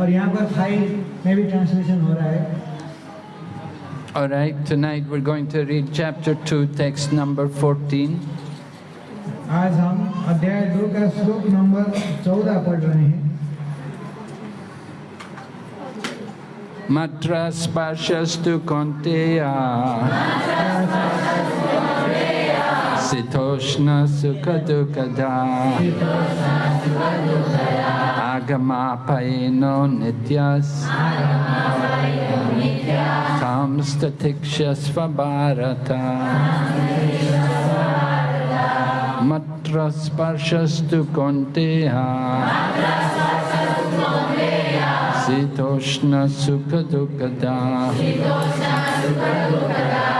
और यहाँ पर थाई में भी ट्रांसलेशन हो रहा है All right, tonight we're going to read chapter 2, text number 14. आज हम अध्याय दो का श्लोक नंबर चौदह पढ़ रहे हैं Matra sparshastu konteya Sitoshna sukha dukada Agama Agamapaeno Nityas Samstatikshasvabharata Matra Sparshastu Konteha Sitoshna Sukha Dukkada Sitoshna Sukha Dukkada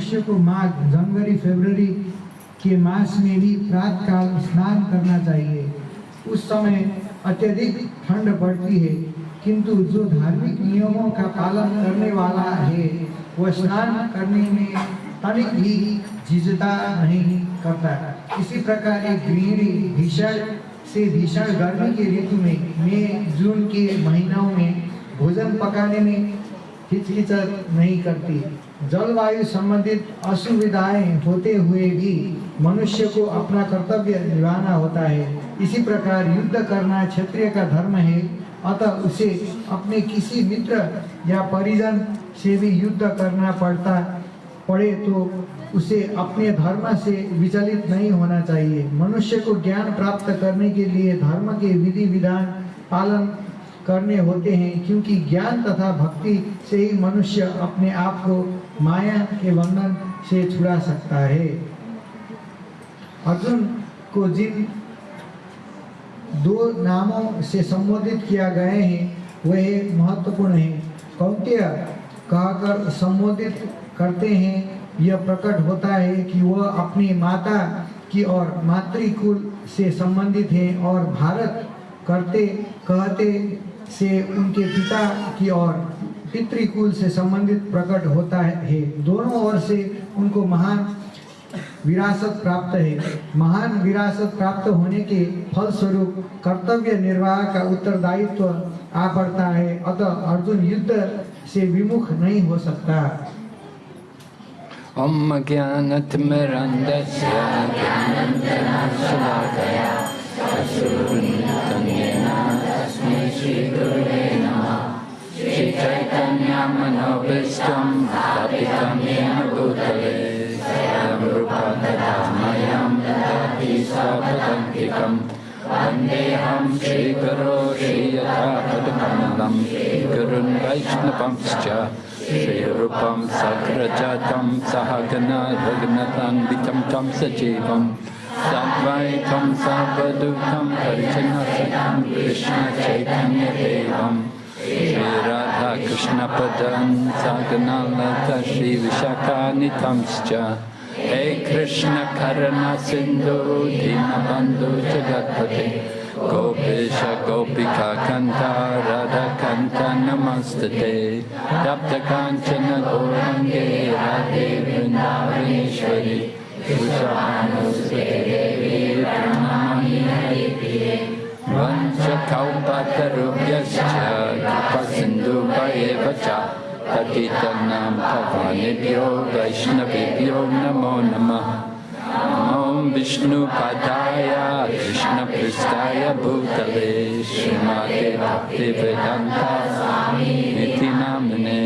मनुष्य को माघ, जनवरी, फरवरी के मास में भी प्रातः काल स्नान करना चाहिए। उस समय अत्यधिक ठंड पड़ती है, किंतु जो धार्मिक नियमों का पालन करने वाला है, वह स्नान करने में तनिक भी झिझता नहीं करता। इसी प्रकार एक गृहिणी भीषण से भीषण गर्मी के ऋतु में, मई, जून के महीनों में भोजन पकाने में हिचकिचक नहीं करती। जलवायु संबंधित असुविधाएँ होते हुए भी मनुष्य को अपना कर्तव्य निभाना होता है। इसी प्रकार युद्ध करना क्षत्रिय का धर्म है। अतः उसे अपने किसी मित्र या परिजन से भी युद्ध करना पड़ता पड़े तो उसे अपने धर्म से विचलित नहीं होना चाहिए। मनुष्य को ज्ञान प्राप्त करने के लिए धर्म के विधि विधान पालन करने होते हैं, क्योंकि ज्ञान तथा भक्ति से ही मनुष्य अपने आप को माया के बंधन से छुड़ा सकता है। अर्जुन को जिन दो नामों से संबोधित किया गए हैं, वह महत्वपूर्ण है। कौंत्य कहकर संबोधित करते हैं, यह प्रकट होता है कि वह अपनी माता की और मातृकुल से संबंधित है और भारत करते, कहते से उनके पिता की और पितृकुल से संबंधित प्रकट होता है। दोनों ओर से उनको महान विरासत प्राप्त है। महान विरासत प्राप्त होने के फलस्वरूप कर्तव्य निर्वाह का उत्तरदायित्व आ पड़ता है। अतः अर्जुन युद्ध से विमुख नहीं हो सकता। Jnanatmirandasya Jnananjanashalakaya Asurnitanyena श्री गुरुवे नमः श्री चैतन्य मनोभीष्टं स्थापितं येन भूतले स्वयं रूपं तथा ददाति स्वपदङ्कितं वन्देऽहं श्रीगुरो श्रीयथापदमनं गुरुन् वैष्णवंश्च श्रीरूपं सग्रजातं सहगन भग्नतान्वितं तं सजीवम् Raghunatanditam Tam Sajivam Sadvaitam Sarvadutam Parichanasakam Krishna Chaitanya Devam Shri Radha Krishna Padan Sagana Lata Shri Vishakanitamscha Hey Krishna Karana Sindhu Dinabandhu Jagatpate Gopisha Gopika Kanta Radha Kanta Namastate Tapta Kanchana Gorange Radhe Vrindavaneshwari कुशवानुष्ठे देवी प्रणमामि हरिप्रिये वंशकौपतरुभ्यश्च कृपसिन्धुभयेव च भवानेभ्यो वैष्णवेभ्यो नमो नमः। ॐ विष्णुपादाय कृष्णपृष्ठाय भूतले श्रीमते भक्तिवेदान्तामिति नाम्ने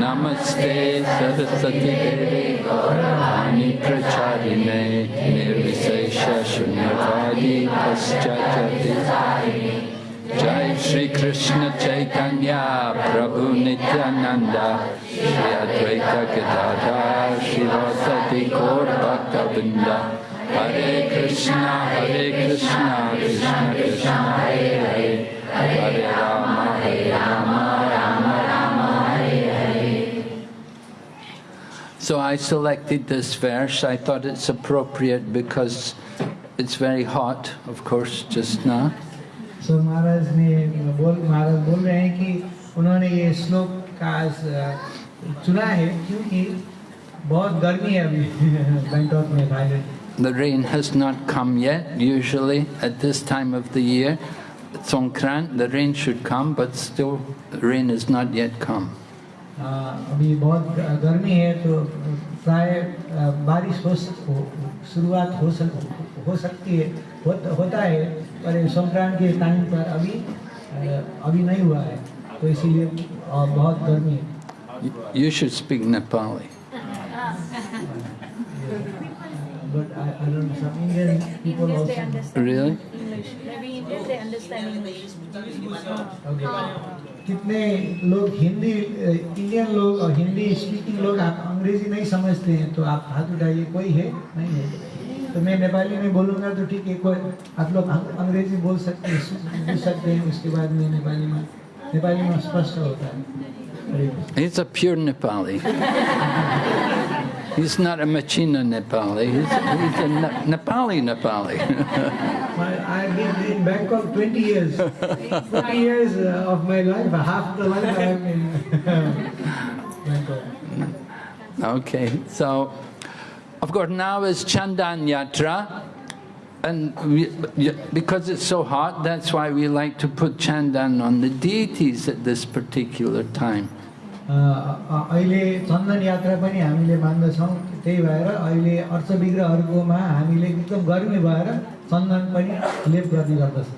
नमस्ते सरस्वती देवे प्रचारिणे निर्विशेषशून्यवादि पश्चात् Jai Shri Krishna Chaitanya Prabhu Nityananda Shri Advaita Gadadhar Shri Vasati Gaur Bhakta Vrinda Hare Krishna Hare Krishna Krishna Krishna Hare Hare Hare Rama Hare Rama Rama Rama Hare Hare So I selected this verse. I thought it's appropriate because it's very hot, of course, just now. सो महाराज ने बोल महाराज बोल रहे हैं कि उन्होंने ये श्लोक का आज, अ, चुना है क्योंकि बहुत गर्मी है अभी बैंकॉक में Thailand The rain has not come yet. Usually at this time of the year, Songkran, the rain should come, but still the rain has not yet come. अ, अभी बहुत ग- गर्मी है तो प्राय अ, बारिश हो, स- हो शुरुआत हो सक हो सकती है हो, होता है पर ये संक्रांत के टाइम पर अभी अ, अभी नहीं हुआ है तो इसीलिए अ, बहुत गर्मी है You- You should speak Nepali. but I, I don't know some Indian people they also understand Really? English. Maybe Indians, they understand English. Okay. कितने लोग हिंदी अ, इंडियन लोग और हिंदी स्पीकिंग लोग आप अंग्रेज़ी नहीं समझते हैं तो आप हाथ उठाइए कोई है नहीं है तो मैं नेपाली में बोलूँगा तो ठीक है कोई आप लोग अं- अंग्रेज़ी बोल सकते हैं सकते हैं उसके बाद में नेपाली में नेपाली में स्पष्ट होता है। He's a pure Nepali. He's not a Machina Nepali. He's, he's a Ne- Nepali Nepali. My- I've been in Bangkok 20 years. 20 years uh, of my life, half the life I am in Bangkok. okay, so of course now is Chandan Yatra. And we, because it's so hot, that's why we like to put chandan on the deities at this particular time. अहिले चन्दन यात्रा पनि हामीले मान्दछौँ त्यही भएर अहिले अर्थ विग्रहहरूकोमा हामीले एकदम गर्मी भएर चन्दन पनि लेप गर्ने गर्दछ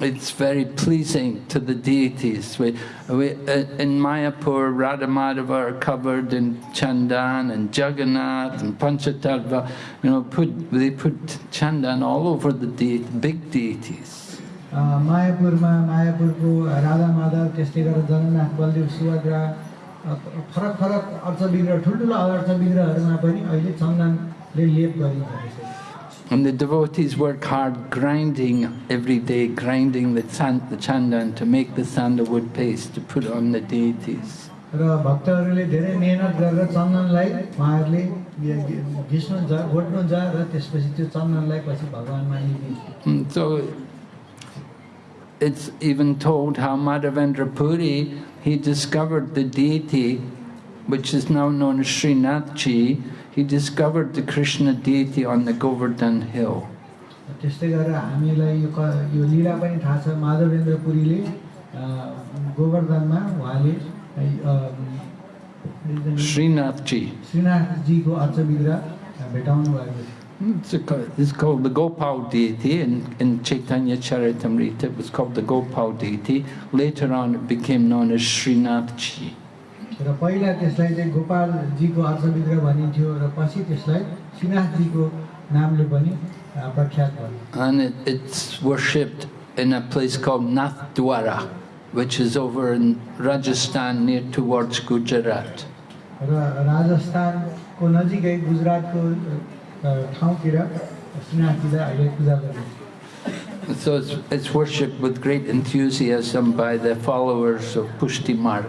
It's very pleasing to the deities. We, we, uh, in Mayapur, Radha Madhava are covered in chandan and Jagannath and Panchatattva. You know, put, they put chandan all over the de big deities. मायापुरमा मायापुरको Radha Madhav त्यस्तै गरेर जगन्नाथ बलदेव सुभद्रा फरक फरक अर्थविग्रह ठुल्ठुलो अर्थविग्रहहरूमा पनि अहिले चन्दनले लेप गरिन्छ And the devotees work hard grinding every day, grinding the, chan the chandan to make the sandalwood paste to put on the deities. Mm, so it's even told how Madhavendra Puri, he discovered the deity, which is now known as Srinathji, he discovered the Krishna deity on the Govardhan hill. त्यस्तै गरेर हामीलाई यो क यो लीला पनि थाहा छ माधवेन्द्र पुरीले अ, गोवर्धनमा उहाँले अ, Srinathji. श्रीनाथजीको अर्थ विग्रह भेटाउनु भएको थियो It's, a, co- it's called the Gopal deity in, in Chaitanya Charitamrita. It was called the Gopal deity. Later on, it became known as Srinathji. र पहिला त्यसलाई चाहिँ गोपालजीको अर्थ विग्रह भनिन्थ्यो र पछि त्यसलाई श्रीनाथजीको नामले पनि अ, प्रख्यात भयो And it, it's worshipped in a place called Nathdwara, which is over in Rajasthan near towards Gujarat. र राजस्थानको नजिकै गुजरातको so it's, it's worshipped with great enthusiasm by the followers of Pushti Marg.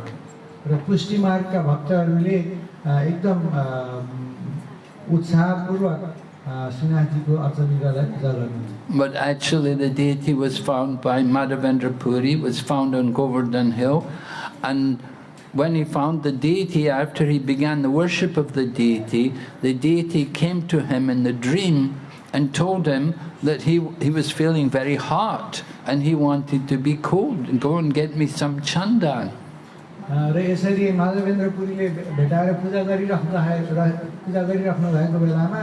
But actually the deity was found by Madhavendra Puri, was found on Govardhan Hill and when he found the deity, after he began the worship of the deity, the deity came to him in the dream and told him that he, he was feeling very hot and he wanted to be cold and go and get me some chandan. र यसरी माधवेन्द्र पुरीले भे- भेटाएर पूजा गरिराख्नु र पूजा गरिराख्नु भएको बेलामा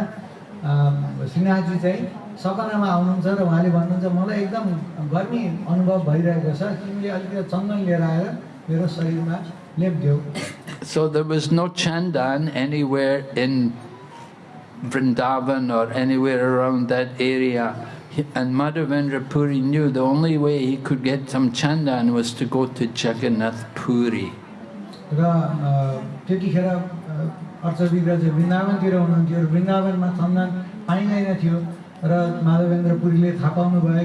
अ, श्रीनाथजी चाहिँ सपनामा आउनुहुन्छ र उहाँले भन्नुहुन्छ मलाई एकदम गर्मी अनुभव भइरहेको छ तिमीले अलिकति चन्दन लिएर आएर मेरो शरीरमा लेपिदेऊ So there was no chandan anywhere in Vrindavan or anywhere around that area. And Madhavendra Puri knew the only way he could get some chandan was to go to Jagannath Puri. र अ, त्यतिखेर अ, अर्थ विग्रह चाहिँ वृन्दावनतिर हुनुहुन्थ्यो वृन्दावनमा चन्दन पाइँदैन थियो र माधवेन्द्र पुरीले थाहा पाउनुभयो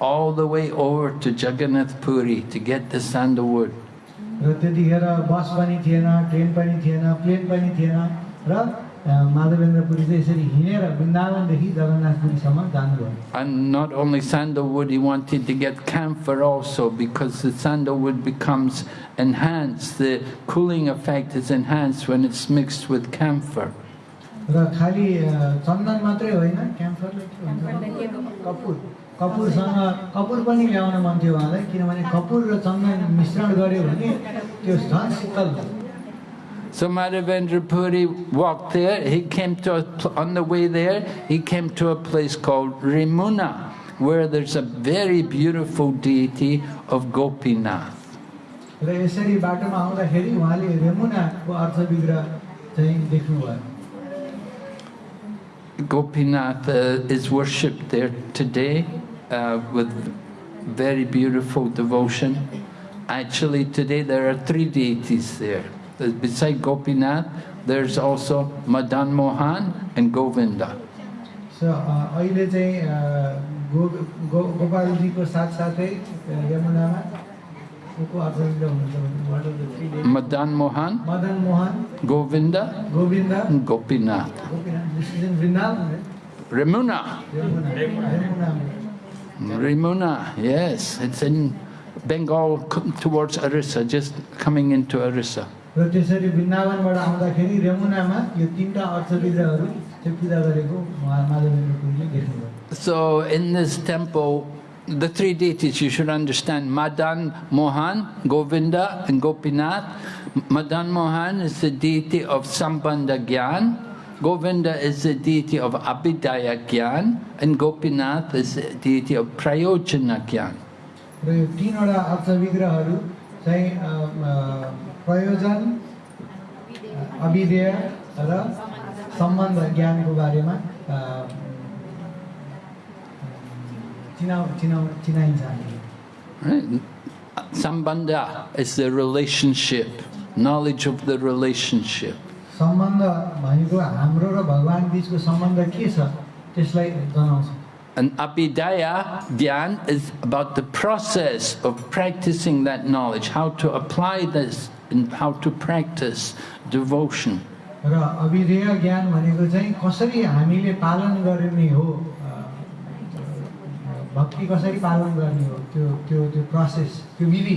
all the way over to Jagannath Puri to get the sandalwood. र त्यतिखेर बस पनि थिएन ट्रेन पनि थिएन प्लेन पनि थिएन र अ, माधवेन्द्र पुरी चाहिँ यसरी हिँडेर वृन्दावनदेखि जगन्नाथपुरीसम्म जानुभयो And not only sandalwood, he wanted to get camphor also because the sandalwood becomes enhanced. The cooling effect is enhanced when it's mixed with camphor. र खालि अ, चन्दन मात्रै होइन क्याम्फरले के भन्छ कपुर कपुर पनि ल्याउन मन थियो उहाँलाई किनभने कपुर र चन्दन मिश्रण गर्यो भने त्यो झन् शीतल So Madhavendra Puri walked there, he came to, a, on the way there, he came to a place called Remuna, where there's a very beautiful deity of Gopinath. Gopinath uh, is worshipped there today uh, with very beautiful devotion. Actually, today there are three deities there. Uh, Beside Gopinath, there's also Madan Mohan and Govinda. सो अ, अहिले चाहिँ अ, गो गो गोपालजीको साथसाथै अ, यमुनामा को को अर्थ विग्रह हुनुहुन्छ भने what are the three deities? Madan Mohan, Madan Mohan Govinda, Govind and Gopinath. Gopinath this is in Vrindavan है? Ramuna. Yamuna Yamuna Remuna, yes. It's in Bengal towards Orissa, just coming into Orissa. So in this temple, the three deities you should understand, Madan Mohan, Govinda and Gopinath. Madan Mohan is the deity of Sambandha Gyan. Govinda is the deity of Abhidaya Gyan, and Gopinath is the deity of Prayojana Gyan. र यो तिनवटा अर्थ विग्रहहरू चाहिँ अ, अ, प्रयोजन अविधेय र सम्बन्ध ज्ञानको बारेमा अ, चिनाउ चिनाउ चिनाइन्छ हामीले Right? Sambandha is the relationship, knowledge of the relationship. सम्बन्ध भनेको हाम्रो र भगवान् बिचको सम्बन्ध के छ त्यसलाई जनाउँछ And Abhidaya Dhyan is about the process of practicing that knowledge, how to apply this and how to practice devotion. र अविधेय ज्ञान भनेको चाहिँ कसरी हामीले पालन गर्ने हो अ, भक्ति कसरी पालन गर्ने हो त्यो त्यो त्यो प्रोसेस त्यो विधि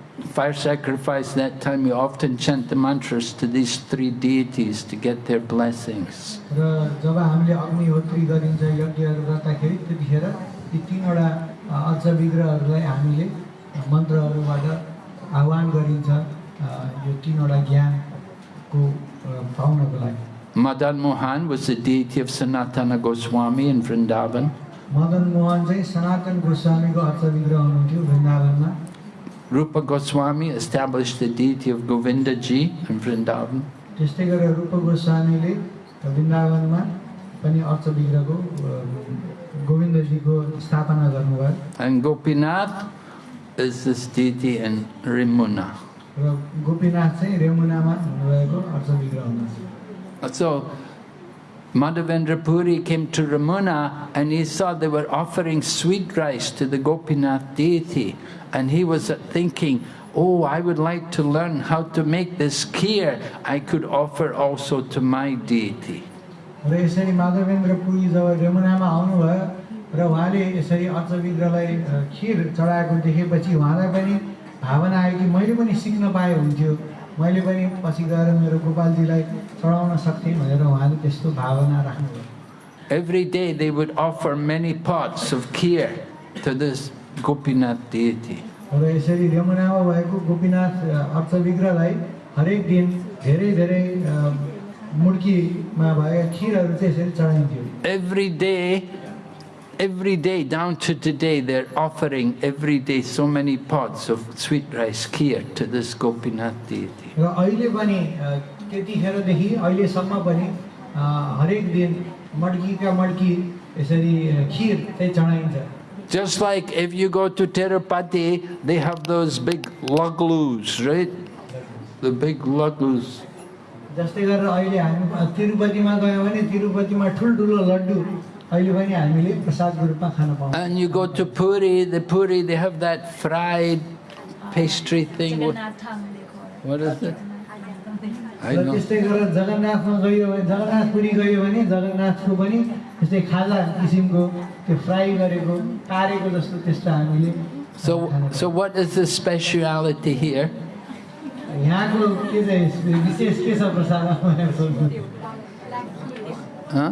fire sacrifice, that time you often chant the mantras to these three deities to get their blessings. Madan Mohan was the deity of Sanatana Goswami in Vrindavan. Madan Mohan चाहिँ सनातन गोस्वामीको अर्थ Rupa Goswami established the deity of Govinda ji in Vrindavan. त्यस्तै गरेर रूप गोस्वामीले वृन्दावनमा पनि urge विग्रहको अ, गोविन्दजीको स्थापना गर्नुभयो And Gopinath is this deity in Rimuna. र गोपीनाथ चाहिँ रेमुनामा हुनुभएको urge विग्रह हुनुहुन्छ So Madhavendra Puri came to Remuna and he saw they were offering sweet rice to the Gopinath deity. And he was thinking, oh, I would like to learn how to make this kheer I could offer also to my deity. र खिर भावना मैले पनि पछि गएर मेरो गोपालजीलाई चढाउन सक्थेँ भनेर उहाँले त्यस्तो भावना राख्नुभयो Every day they would offer many pots of kheer to this Gopinath deity. र यसरी रेमुनामा भएको गोपीनाथ अ, अर्च विग्रहलाई हरेक दिन धेरै धेरै अ, मुड्कीमा भएका खिरहरू चाहिँ यसरी चढाइन्थ्यो Every day, every day, down to today, they're offering every day so many pots of sweet rice kheer to this Gopinath deity. र अहिले पनि त्यतिखेरदेखि अहिलेसम्म पनि हरेक दिन मड्कीका मड्की यसरी खिर चाहिँ चढाइन्छ Just like if you go to Tirupati, they have those big laddus, right? The big laddus. जस्तै गरेर अहिले हामी तिरुपतिमा गयौँ भने तिरुपतिमा ठुल्ठुलो laddu and you go to Puri, the Puri, they have that fried pastry thing. What, what is it? I know. So, so what is the speciality here? Huh?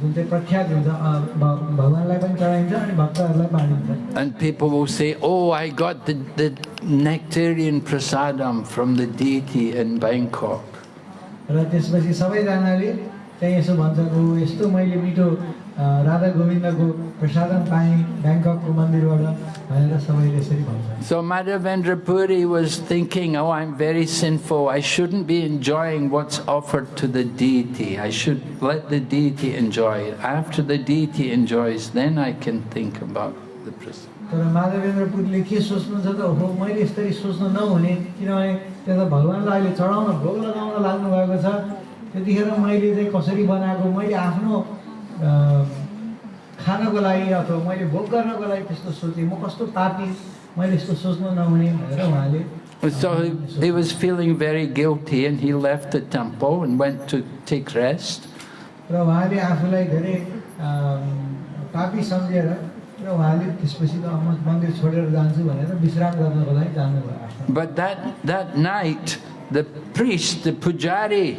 जुन चाहिँ प्रख्यात हुन्छ भगवान्लाई पनि चढाइन्छ अनि भक्तहरूलाई बाँडिन्छ And people will say, oh, I got the, the nectarian prasadam from the deity in Bangkok. र त्यसपछि सबैजनाले त्यहाँ यसो भन्छन् ओ यस्तो मैले मिठो राधा गोविन्दको प्रसादन पाएँ ब्याङ्ककको मन्दिरबाट भनेर सबैले यसरी भन्छ So Madhavendra Puri was thinking, oh, I'm very sinful. I shouldn't be enjoying what's offered to the deity. I should let the deity enjoy it. After the deity enjoys, then I can think about the prasad. तर माधवेन्द्र पुरीले के सोच्नुहुन्छ त हो मैले यसरी सोच्नु नहुने किनभने त्यो त भगवान्लाई अहिले चढाउन भोग लगाउन लाग्नु भएको छ त्यतिखेर मैले चाहिँ कसरी बनाएको मैले आफ्नो खानको लागि अथवा मैले भोग गर्नको लागि त्यस्तो सोचेँ म कस्तो पापी मैले यस्तो सोच्नु नहुने भनेर उहाँले So he, was feeling very guilty and he left the temple and went to take rest. र उहाँले आफूलाई धेरै अम, पापी सम्झेर र उहाँले त्यसपछि त म मन्दिर छोडेर जान्छु भनेर विश्राम गर्नको लागि जानुभयो आफ्नो But that, that night, the priest, the pujari,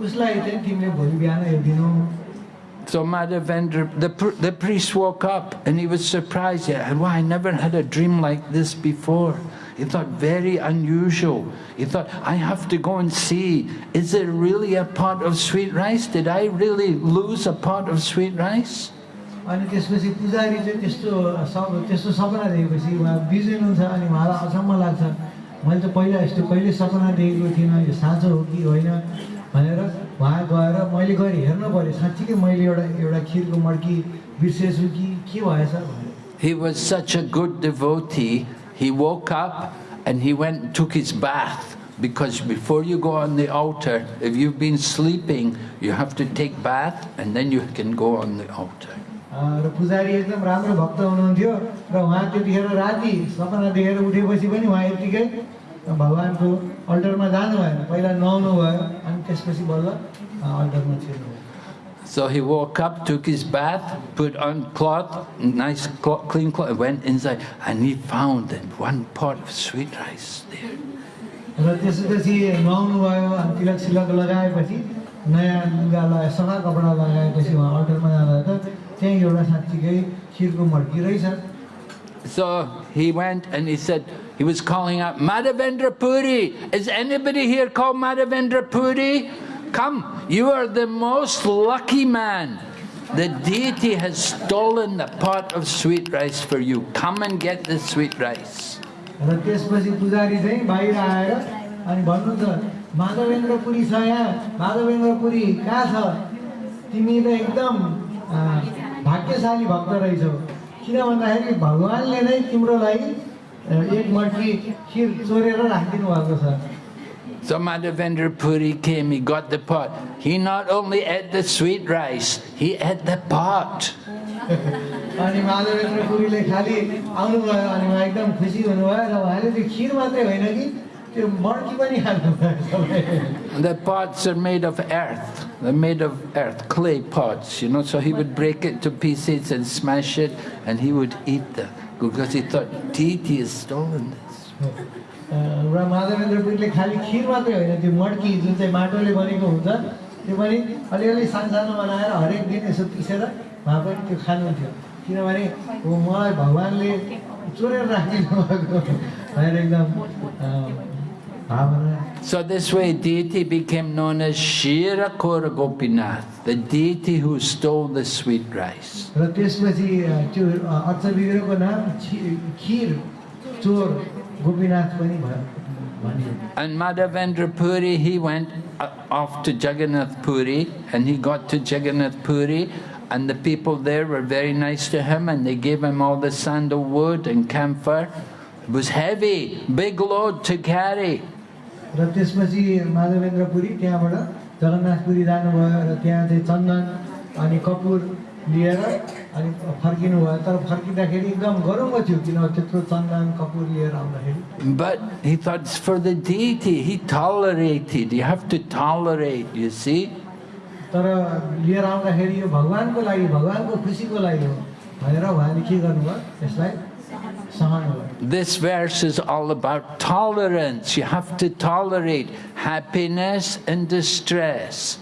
उसलाई चाहिँ तिमीले भोलि बिहान यो दिनु So Madhavendra, the, pr- the priest woke up and he was surprised. He said, Wow, I never had a dream like this before. He thought, very unusual. He thought, I have to go and see, is there really a pot of sweet rice? Did I really lose a pot of sweet rice? अनि त्यसपछि पुजारी चाहिँ त्यस्तो सब त्यस्तो सपना देखेपछि उहाँ बिर्सिनुहुन्छ अनि उहाँलाई अचम्म लाग्छ मैले त पहिला यस्तो कहिले सपना देखेको थिइनँ यो साँचो हो कि होइन भनेर उहाँ गएर मैले गएर हेर्नु पऱ्यो साँच्चीकै मैले एउटा एउटा खिरको मड्की बिर्सेछु कि के भएछ भनेर He was such a good devotee, he woke up and he went and took his bath. Because before you go on the altar, if you've been sleeping, you have to take bath and then you can go on the altar. र पुजारी एकदम राम्रो भक्त हुनुहुन्थ्यो र उहाँ त्यतिखेर राति सपना देखेर उठेपछि पनि उहाँ यत्तिकै भगवान्को अल्टरमा जानु भएन पहिला नुहाउनु भयो अनि त्यसपछि बल्ल अल्टरमा छिर्नुभयो So he woke up, took his bath, put on cloth, nice cloth, clean cloth, went inside, and he found that one pot of sweet rice there. र त्यसपछि नुहाउनु भयो अनि तिलक सिलक लगाएपछि नयाँ लुगा लगाए सफा कपडा लगाएपछि उहाँ अल्टरमा जाँदा त त्यहीँ एउटा साँच्चीकै खिरको मड्की रहेछ So he went and he said, he was calling out, Madhavendra Puri, is anybody here called Madhavendra Puri? Come, you are the most lucky man. The deity has stolen the pot of sweet rice for you. Come and get the sweet rice. र त्यसपछि पुजारी चाहिँ बाहिर आएर अनि भन्नु त माधवेन्द्र पुरी छ यहाँ माधवेन्द्र पुरी कहाँ छ तिमी त एकदम अँ, भाग्यशाली भक्त रहेछौ किन भन्दाखेरि भगवान्ले नै तिम्रो लागि अँ, एक मट्टी खिर चोरेर राखिदिनु भएको छ So Madhavendra Puri came, he got the pot. He not only ate the sweet rice, he ate the pot. अनि माधवेन्द्र पुरीले खालि आउनुभयो अनि उहाँ एकदम खुसी हुनुभयो र उहाँले त्यो खिर मात्रै होइन कि त्यो मड्की पनि खानुभयो सबै The pots are made of earth. They're made of earth, clay pots, you know. So he would break it to pieces and smash it, and he would eat them Because he thought deity stolen this. र पुरीले खालि खिर मात्रै होइन त्यो मड्की जुन चाहिँ माटोले बनेको हुन्छ त्यो पनि अलिअलि सानसानो बनाएर हरेक दिन यसो पिसेर उहाँ पनि त्यो खानुहुन्थ्यो किनभने मलाई भगवान्ले चोरेर राखिदिनु भएको भनेर एकदम So this way deity became known as Shira Kora Gopinath, the deity who stole the sweet rice. And Madhavendra Puri, he went uh, off to Jagannath Puri and he got to Jagannath Puri and the people there were very nice to him and they gave him all the sandalwood and camphor. It was heavy, big load to carry. र त्यसपछि माधवेन्द्र पुरी त्यहाँबाट जगन्नाथपुरी जानुभयो र त्यहाँ चाहिँ चन्दन अनि कपुर लिएर अनि फर्किनु भयो तर फर्किँदाखेरि एकदम गरौँको थियो किनभने त्यत्रो चन्दन कपुर लिएर आउँदाखेरि But he thought it's for the deity. He tolerated. You have to tolerate, you see. तर लिएर आउँदाखेरि यो भगवान्को लागि भगवान्को खुसीको लागि हो भनेर उहाँले के गर्नुभयो यसलाई This verse is all about tolerance. You have to tolerate happiness and distress.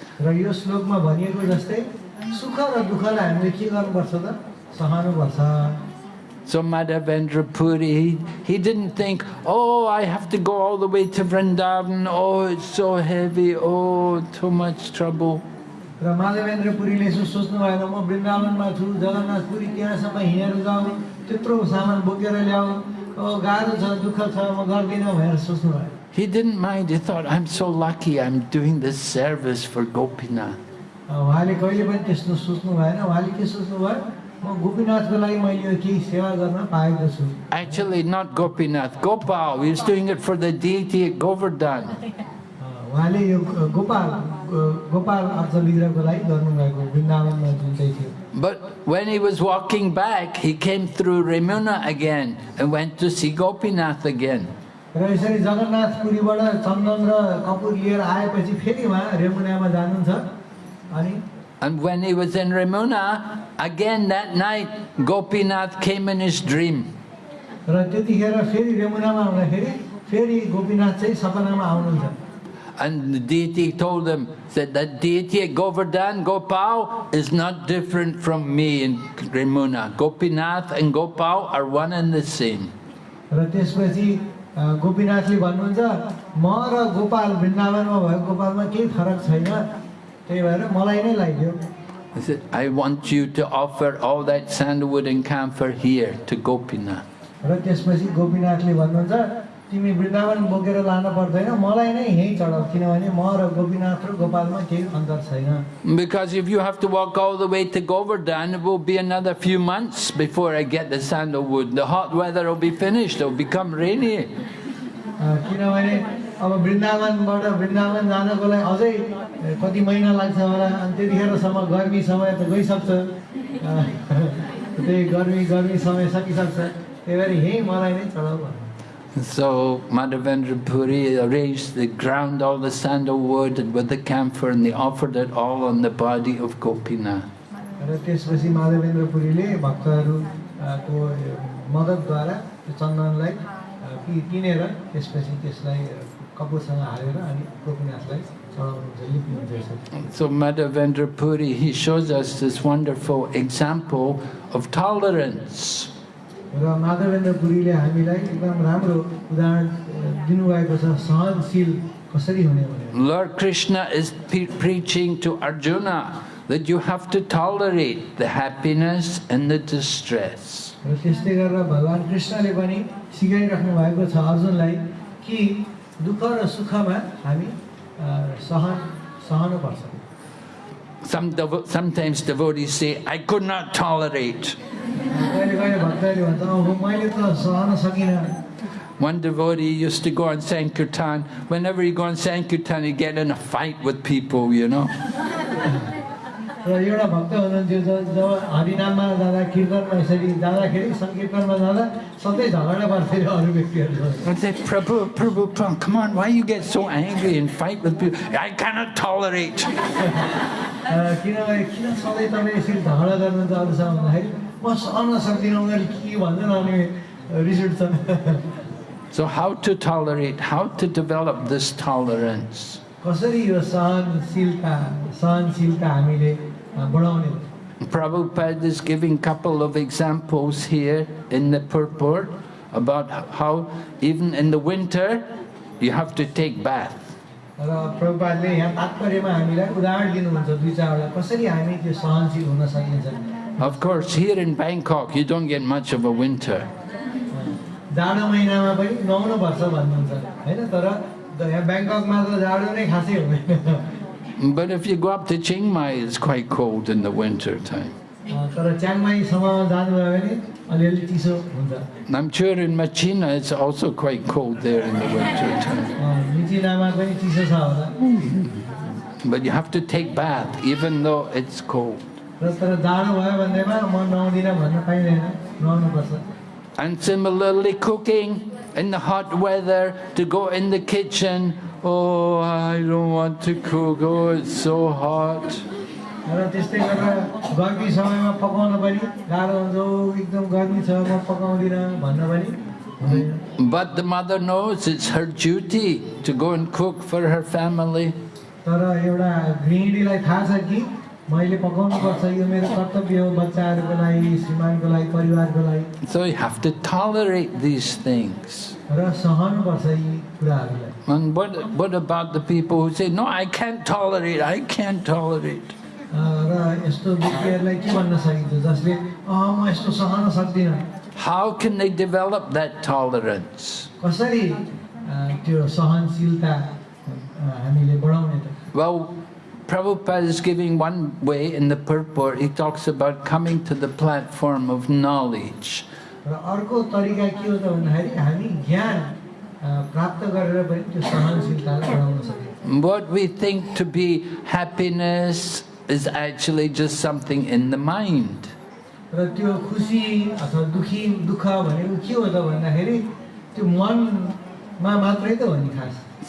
So Madhavendra Puri, he, he didn't think, oh, I have to go all the way to Vrindavan, oh, it's so heavy, oh, too much trouble. र माधवेन्द्र पुरीले यसो सोच्नु भएन म वृन्दावनमा छु जगन्नाथपुरी त्यहाँसम्म हिँडेर जाउँ त्यत्रो सामान बोकेर ल्याऊ ओ गाह्रो छ दुःख छ म गर्दिनँ भनेर सोच्नु भयो He didn't mind, he thought, I'm so lucky I'm doing this service for Gopinath. उहाँले कहिले पनि त्यस्तो सोच्नु भएन उहाँले के सोच्नु भयो म गोपीनाथको लागि मैले यो केही सेवा गर्न पाएको छु Actually, not Gopinath, Gopal. He was doing it for the deity at Govardhan. थियो But when he was walking back, he came through Remuna again and went to see Gopinath again. र यसरी जगन्नाथपुरीबाट चन्दन र कपुर लिएर आएपछि फेरि उहाँ रेमुनामा जानुहुन्छ अनि And when he was in Remuna, again that night, Gopinath came in his dream. र त्यतिखेर फेरि रेमुनामा आउँदाखेरि फेरि गोपीनाथ चाहिँ सपनामा आउनुहुन्छ and the deity told them that that deity at Govardhan, Gopal, is not different from me in Remuna. Gopinath and Gopal are one and the same. गोपीनाथले भन्नुहुन्छ म र गोपाल वृन्दावनमा भएको गोपालमा केही फरक छैन त्यही भएर मलाई नै लाग्यो He said, I want you to offer all that sandalwood and camphor here to Gopinath. तिमी वृन्दावन बोकेर लान पर्दैन। मलाई नै यहीँ चढाऊ किनभने म र गोपीनाथ र गोपालमा केही अन्तर छैन। Because if you have to walk all the way to Govardhan, it will be another few months before I get the sandalwood. The hot weather will be finished, it will become rainy. किनभने अब वृन्दावनबाट वृन्दावन जानको लागि अझै कति महिना लाग्छ होला अनि त्यतिखेरसम्म गर्मी समय त गइसक्छ त्यही गर्मी गर्मी समय सकिसक्छ त्यही भएर यहीँ मलाई नै चढाऊ भन्नु So Madhavendra Puri arranged, they ground all the sandalwood and with the camphor and they offered it all on the body of Gopinath. र त्यसपछि माधवेन्द्र पुरीले भक्तहरूको मद्दतद्वारा त्यो चन्दनलाई अ, पि- पिनेर त्यसपछि त्यसलाई अ, कपुरसँग हालेर अनि गोपीनाथलाई चढाउनुहुन्छ लिप्नुहुन्छ यसरी So Madhavendra Puri, he shows us this wonderful example of tolerance. र माधवेन्द्र पुरीले हामीलाई एकदम राम्रो उदाहरण दिनुभएको छ सहनशील कसरी हुने भनेर Lord Krishna is preaching to Arjuna that you have to tolerate the happiness and the distress. त्यस्तै गरेर भगवान् कृष्णले पनि सिकाइराख्नु भएको छ अर्जुनलाई कि दुःख र सुखमा हामी सहन सहनुपर्छ Some devo- sometimes devotees say, I could not tolerate. कहिले कहिले भक्तहरूले भन्छ मैले त सहन सकिनँ One devotee used to go on Sankirtan. Whenever he go on Sankirtan, he'd get in a fight with people, you know. र एउटा भक्त हुनुहुन्थ्यो जब हरिनाममा जाँदा कीर्तनमा यसरी जाँदाखेरि सङ्कीर्तनमा जाँदा सधैँ झगडा पर्थ्यो अरे अरू व्यक्तिहरूसँग I'd say, Prabhu, Prabhu, Prabhu, come on, why you get so angry and fight with people? I cannot tolerate. किनभने किन सधैँ तपाईँ यसरी झगडा गर्नुहुन्छ अरूसँग भन्दाखेरि म सहन सक्दिनँ उनीहरूले के भन्छन् अनि रिस उठ्छन् So how to tolerate? How to develop this tolerance? कसरी यो सहनशीलता सहनशीलता हामीले अ, बढाउने Prabhupada is giving couple of examples here in the purport about how even in the winter you have to take bath. र प्रभुपादले यहाँ तात्पर्यमा हामीलाई उदाहरण दिनुहुन्छ दुई चारवटा कसरी हामी त्यो सहनशील हुन सकिन्छ Of course, here in Bangkok, you don't get much of a winter. जाडो महिनामा पनि नुहाउनुपर्छ भन्नुहुन्छ होइन तर द- यहाँ ब्याङ्ककमा त जाडो नै खासै हुँदैन But if you go up to Chiang Mai, it's quite cold in the winter time. अ, तर च्याङमाईसम्म जानुभयो भने अलिअलि चिसो हुन्छ And I'm sure in Machina, it's also quite cold there in the winter time. अ, मिचिनामा पनि चिसो छ होला But you have to take bath, even though it's cold. र तर जाडो भयो भन्दैमा म नुहाउँदिनँ भन्न पाइँदैन नुहाउनुपर्छ And similarly, cooking in the hot weather, to go in the kitchen, oh, I don't want to cook, oh, it's so hot. र त्यस्तै गरेर गर्मी समयमा पकाउन पनि गाह्रो हुन्छ "ओ, एकदम गर्मी छ म पकाउँदिनँ भन्न पनि हुँदैन But the mother knows it's her duty to go and cook for her family. तर एउटा गृहिणीलाई थाहा छ कि So you have to tolerate these things. And what, what about the people who say, no, I can't tolerate, I can't tolerate. How can they develop that tolerance? Well, Prabhupada is giving one way in the purport. He talks about coming to the platform of knowledge. What we think to be happiness is actually just something in the mind. र त्यो खुसी अथवा दुखी दुःख भनेको के हो त भन्दाखेरि त्यो मनमा मात्रै त हो नि खास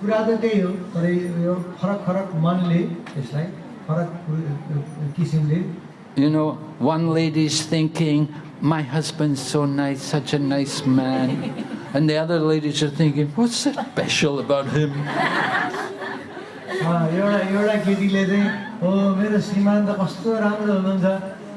कुरा त त्यही हो तर यो फरक फरक मनले त्यसलाई फरक किसिमले You know, one lady's thinking, my husband's so nice, such a nice man. And the other ladies are thinking, what's so special about him? अ, एउटा एउटा केटीले चाहिँ हो मेरो श्रीमान त कस्तो राम्रो हुनुहुन्छ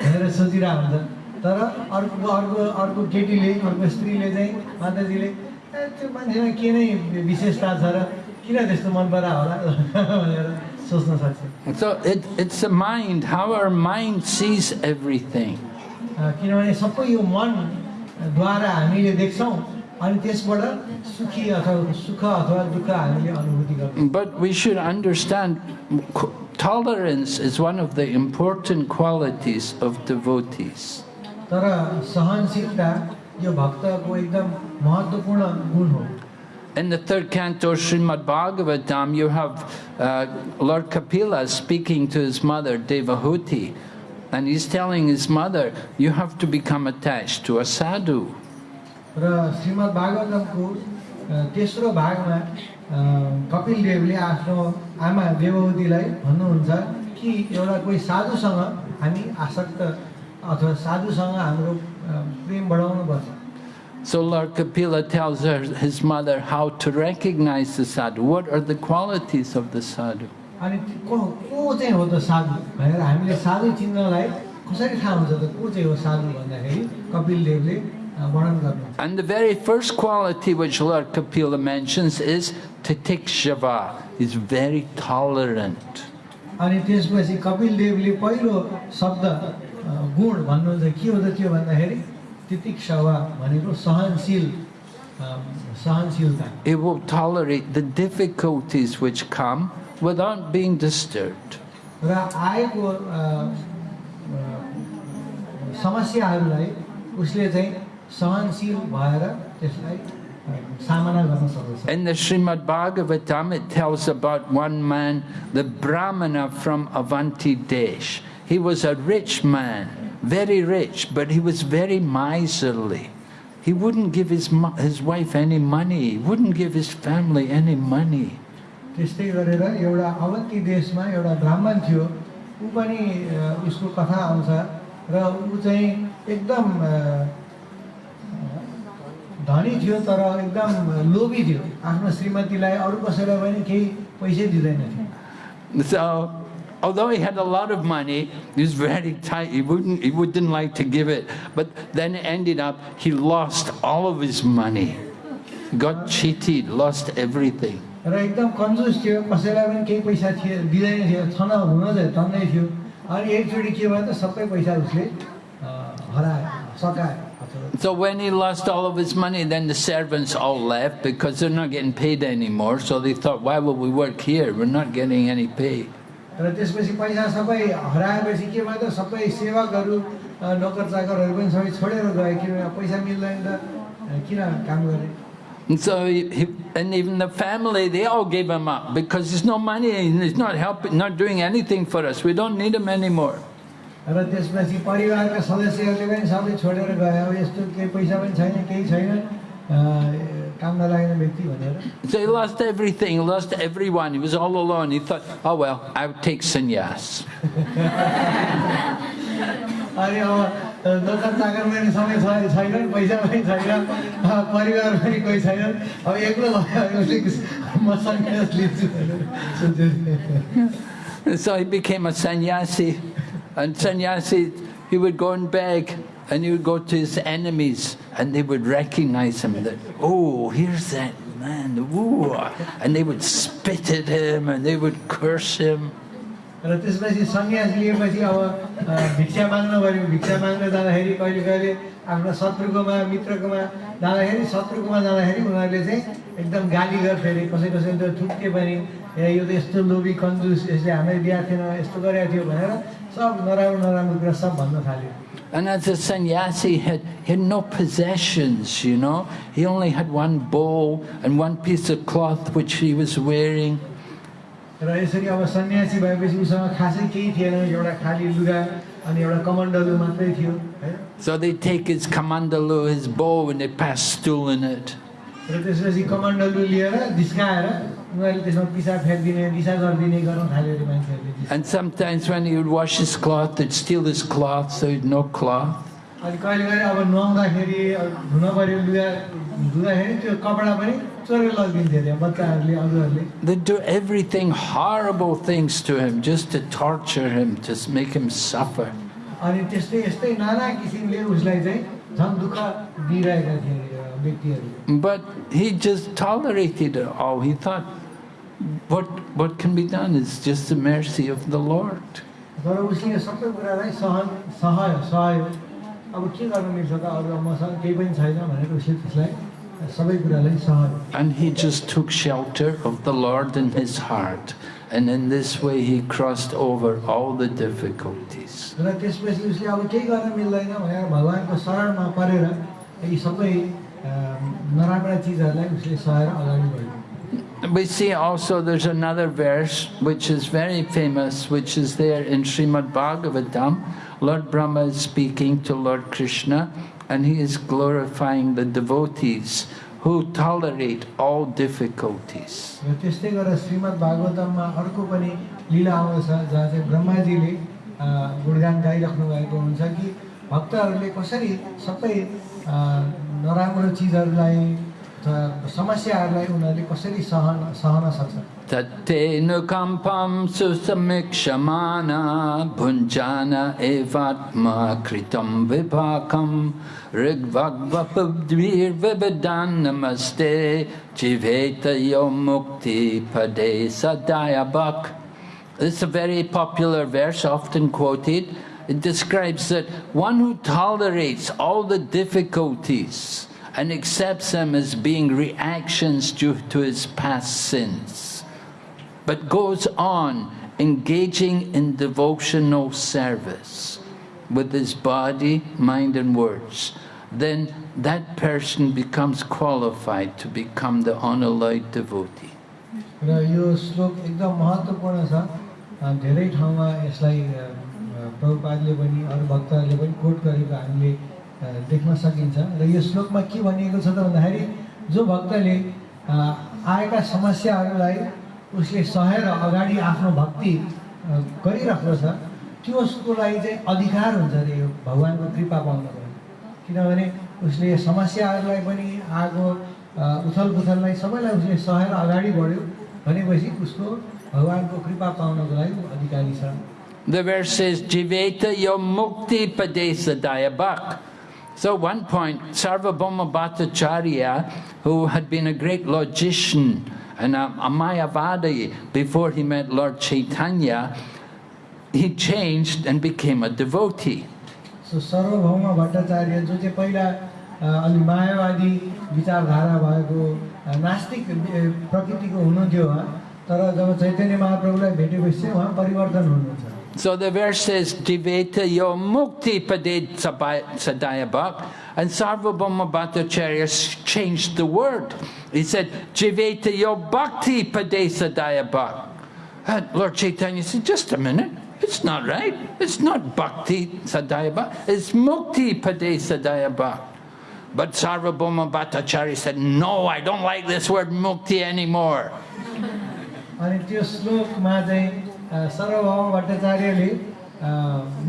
भनेर सोचिरहेको हुन्छ तर अर्को अर्को अर्को केटीले अर्को स्त्रीले चाहिँ माताजीले "ए, त्यो मान्छेमा के नै विशेषता छ र किन त्यस्तो मन परा होला भनेर सोच्न सक्छ So it, it's the mind, how our mind sees everything. अ, किनभने सबै यो मनद्वारा हामीले देख्छौँ अनि त्यसबाट सुखी अथवा सुख अथवा दुःख हामीले अनुभूति गर्छौँ But we should understand qu- tolerance is one of the important qualities of devotees. तर सहनशीलता यो भक्तको एकदम महत्त्वपूर्ण गुण हो In the third canto Srimad Bhagavatam, you have uh, Lord Kapila speaking to his mother, Devahuti, and he's telling his mother, you have to become attached to a sadhu. तेस्रो भागमा कपिल देवले आफ्नो आमा देवहुतीलाई भन्नुहुन्छ कि एउटा कोही साधुसँग हामी आसक्त अथवा साधुसँग हाम्रो प्रेम बढाउनुपर्छ So Lord Kapila tells her, his mother how to recognize the sadhu. What are the qualities of the sadhu? अनि त्यो को को चाहिँ हो त साधु भनेर हामीले साधु चिन्नलाई कसरी थाहा हुन्छ त को चाहिँ हो साधु भन्दाखेरि कपिल देवले अ, वर्णन गर्नुहुन्छ And the very first quality which Lord Kapila mentions is titikshava. He's very tolerant. अनि त्यसपछि कपिल देवले पहिलो शब्द अ, गुण भन्नुहुन्छ के हो त त्यो भन्दाखेरि तितिक्षवा भनेको सहनशील अ, सहनशीलता He will tolerate the difficulties which come without being disturbed. र आएको अ, अ, समस्याहरूलाई उसले चाहिँ सहनशील भएर त्यसलाई अ, सामना गर्न सक्दछ In the Srimad Bhagavatam, it tells about one man, the Brahmana from Avanti Desh. He was a rich man, Very rich, but he was very miserly. He wouldn't give his, his wife any money, he wouldn't give his family any money. त्यस्तै गरेर एउटा अवन्ती देशमा एउटा ब्राह्मण थियो ऊ पनि अ, उसको कथा आउँछ र ऊ चाहिँ एकदम अ, धनी थियो तर एकदम लोभी थियो आफ्नो श्रीमतीलाई अरू कसैलाई पनि केही पैसै दिँदैन थियो So, although he had a lot of money, he was very tight. He wouldn't, he wouldn't like to give it. But then it ended up, he lost all of his money. Got cheated, lost everything. र एकदम कन्जुस थियो कसैलाई पनि केही पैसा थियो दिँदैन थियो छन हुन चाहिँ टन्नै थियो अनि एकचोटि के भयो त सबै पैसा उसले अ, हरायो सकायो अथवा So when he lost all of his money, then the servants all left because they're not getting paid anymore. So they thought, why will we work here? We're not getting any pay. र त्यसपछि पैसा सबै हराएपछि के भयो त सबै सेवकहरू नोकर चाकरहरू पनि सबै छोडेर गए किनभने अब पैसा मिल्दैन त किन काम गर्ने And so, he, and even the family, they all gave him up because there's no money and he's not helping, not doing anything for us. We don't need him anymore. र त्यसपछि परिवारका सदस्यहरूले पनि सबै छोडेर गए अब यस्तो केही पैसा पनि छैन केही छैन काम नलाग्ने व्यक्ति भनेर So he lost everything, he lost everyone. He was all alone. He thought, oh well, I'll take sannyas. अनि अब दोकान चाकर पनि सबै छ- छैनन् पैसा पनि छैन अ, परिवार पनि कोही छैनन् अब एक्लो भयो भने म सन्यास लिन्छु भनेर सोचेँ And so he became a sannyasi. And sannyasi, he would go and beg and he would go to his enemies and they would recognize him that, oh, here's that man. Ooh. And they would spit at him and they would curse him. र त्यसपछि सन्यास लिएपछि अब भिक्षा माग्न गऱ्यो भिक्षा माग्न जाँदाखेरि कहिले कहिले आफ्नो शत्रुकोमा मित्रकोमा जाँदाखेरि शत्रुकोमा जाँदाखेरि उनीहरूले चाहिँ एकदम गाली गर्थे अरे कसै कसै त ठुक्के पनि ए यो त यस्तो लोभी कन्जुस यसले हामीलाई बिहा थिएन यस्तो गरेको थियो भनेर सब नराम्रो नराम्रो कुरा सब भन्न थाल्यो And as a sannyasi, he had, he had no possessions, you know. He only had one bowl and one piece of cloth which he was wearing. र यसरी अब सन्यासी भएपछि उसँग खासै केही थिएन एउटा खाली लुगा अनि एउटा कमण्डलु मात्रै थियो है So they take his kamandalu, his bow, and they pass stool in it. र त्यसपछि कमण्डलु लिएर जिस्काएर उनीहरूले त्यसमा पिसा फ्याँकिदिने दिशा गरिदिने गर्न थाल्यो अरे मान्छेहरूले And sometimes when he would wash his cloth, they'd steal his cloth, so he'd no cloth. अनि कहिले कहिले अब नुहाउँदाखेरि अब धुन पऱ्यो लुगा धुँदाखेरि त्यो कपडा पनि चोरेर लगिदिन्थ्यो अरे बच्चाहरूले अरूहरूले They'd do everything, horrible things to him, just to torture him, to s- make him suffer. अनि त्यस्तै यस्तै नाना किसिमले उसलाई चाहिँ झन् दुःख दिइरहेका थिए अरे यो व्यक्तिहरूले but he just tolerated it all. He thought, what, what can be done is just the mercy of the Lord. And he just took shelter of the Lord in his heart. And in this way he crossed over all the difficulties र त्यसपछि उसले अब केही गर्न मिल्दैन भनेर भगवान्को शरणमा परेर यी सबै अ, नराम्रा चिजहरूलाई उसले सहेर अगाडि बढ्यो We see also there's another verse which is very famous, which is there in Srimad Bhagavatam. Lord Brahma is speaking to Lord Krishna and he is glorifying the devotees who tolerate all difficulties. र त्यस्तै गरेर श्रीमद् भागवतममा अर्को पनि लीला आउँदछ जहाँ चाहिँ ब्रह्माजीले अ, गुणगान गाइराख्नु भएको हुन्छ कि भक्तहरूले कसरी सबै अ, नराम्रो चिजहरूलाई समस्याहरूलाई उनीहरूले कसरी सहन सहन सक्छन् नमस्ते मुक्ति भुञ्जान एवात्मा कृतं विभाकं ऋग्वग्वपुद्भिर्विविदान्नमस्ते जिवेतयो मुक्तिपदे a very popular verse, often quoted It describes that one who tolerates all the difficulties and accepts them as being reactions due to his past sins, but goes on engaging in devotional service with his body, mind, and words, then that person becomes qualified to become the unalloyed devotee. र यो श्लोक एकदम महत्त्वपूर्ण छ अ, धेरै ठाउँमा यसलाई अ, अ, प्रभुपादले पनि अरू भक्तहरूले पनि कोट गरेको हामीले देख्न सकिन्छ। र यो श्लोकमा के भनिएको छ त भन्दाखेरि जो भक्तले आएका समस्याहरूलाई उसले सहेर अगाडि आफ्नो भक्ति गरिरहेको छ त्यसको लागि चाहिँ अधिकार हुन्छ अरे यो भगवान्को कृपा पाउनको लागि। किनभने उसले समस्याहरूलाई पनि आगो अ, उथलपुथललाई सबैलाई उसले सहेर अगाडि बढ्यो भनेपछि उसको भगवान्को कृपा पाउनको लागि अधिकारी छ। The verse says, Jiveta yo mukti pade sa dayabhak. So at one point, Sarvabhauma Bhattacharya, who had been a great logician and a, a Mayavadi before he met Lord Chaitanya, he changed and became a devotee. So Sarvabhauma Bhattacharya, जो चाहिँ पहिला अलि मायावादी विचारधारा भएको नास्तिक प्रकृतिको हुनुहुन्थ्यो उहाँ तर जब चैतन्य महाप्रभुलाई भेटेपछि उहाँ परिवर्तन हुनुहुन्छ so the verse says, Jiveta yo mukti pade sadaya bhak. And Sarvabhauma Bhattacharya s- changed the word. He said, Jiveta yo bhakti pade sadaya bhak. And Lord Chaitanya said, just a minute. It's not right. It's not bhakti sadaya bhak. It's mukti pade sadaya bhak. But Sarvabhauma Bhattacharya said, no, I don't like this word mukti anymore. सर्वभौम भट्टाचार्यले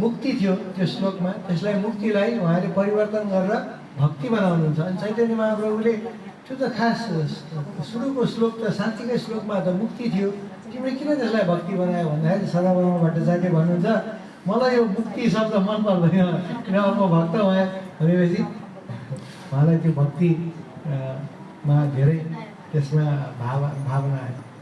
मुक्ति थियो त्यो श्लोकमा। त्यसलाई मुक्तिलाई उहाँले परिवर्तन गरेर भक्ति बनाउनुहुन्छ। अनि चैतन्य महाप्रभुले त्यो त खास सुरुको श्लोक त साँच्चीकै श्लोकमा त मुक्ति थियो। तिमीले किन त्यसलाई भक्ति बनायो भन्दाखेरि सर्वभौम भट्टाचार्य भन्नुहुन्छ मलाई यो मुक्ति शब्द मन पर्दैन किनभने म भक्त भएँ? भनेपछि उहाँलाई त्यो भक्ति अ, मा धेरै त्यसमा भाव भावना आयो।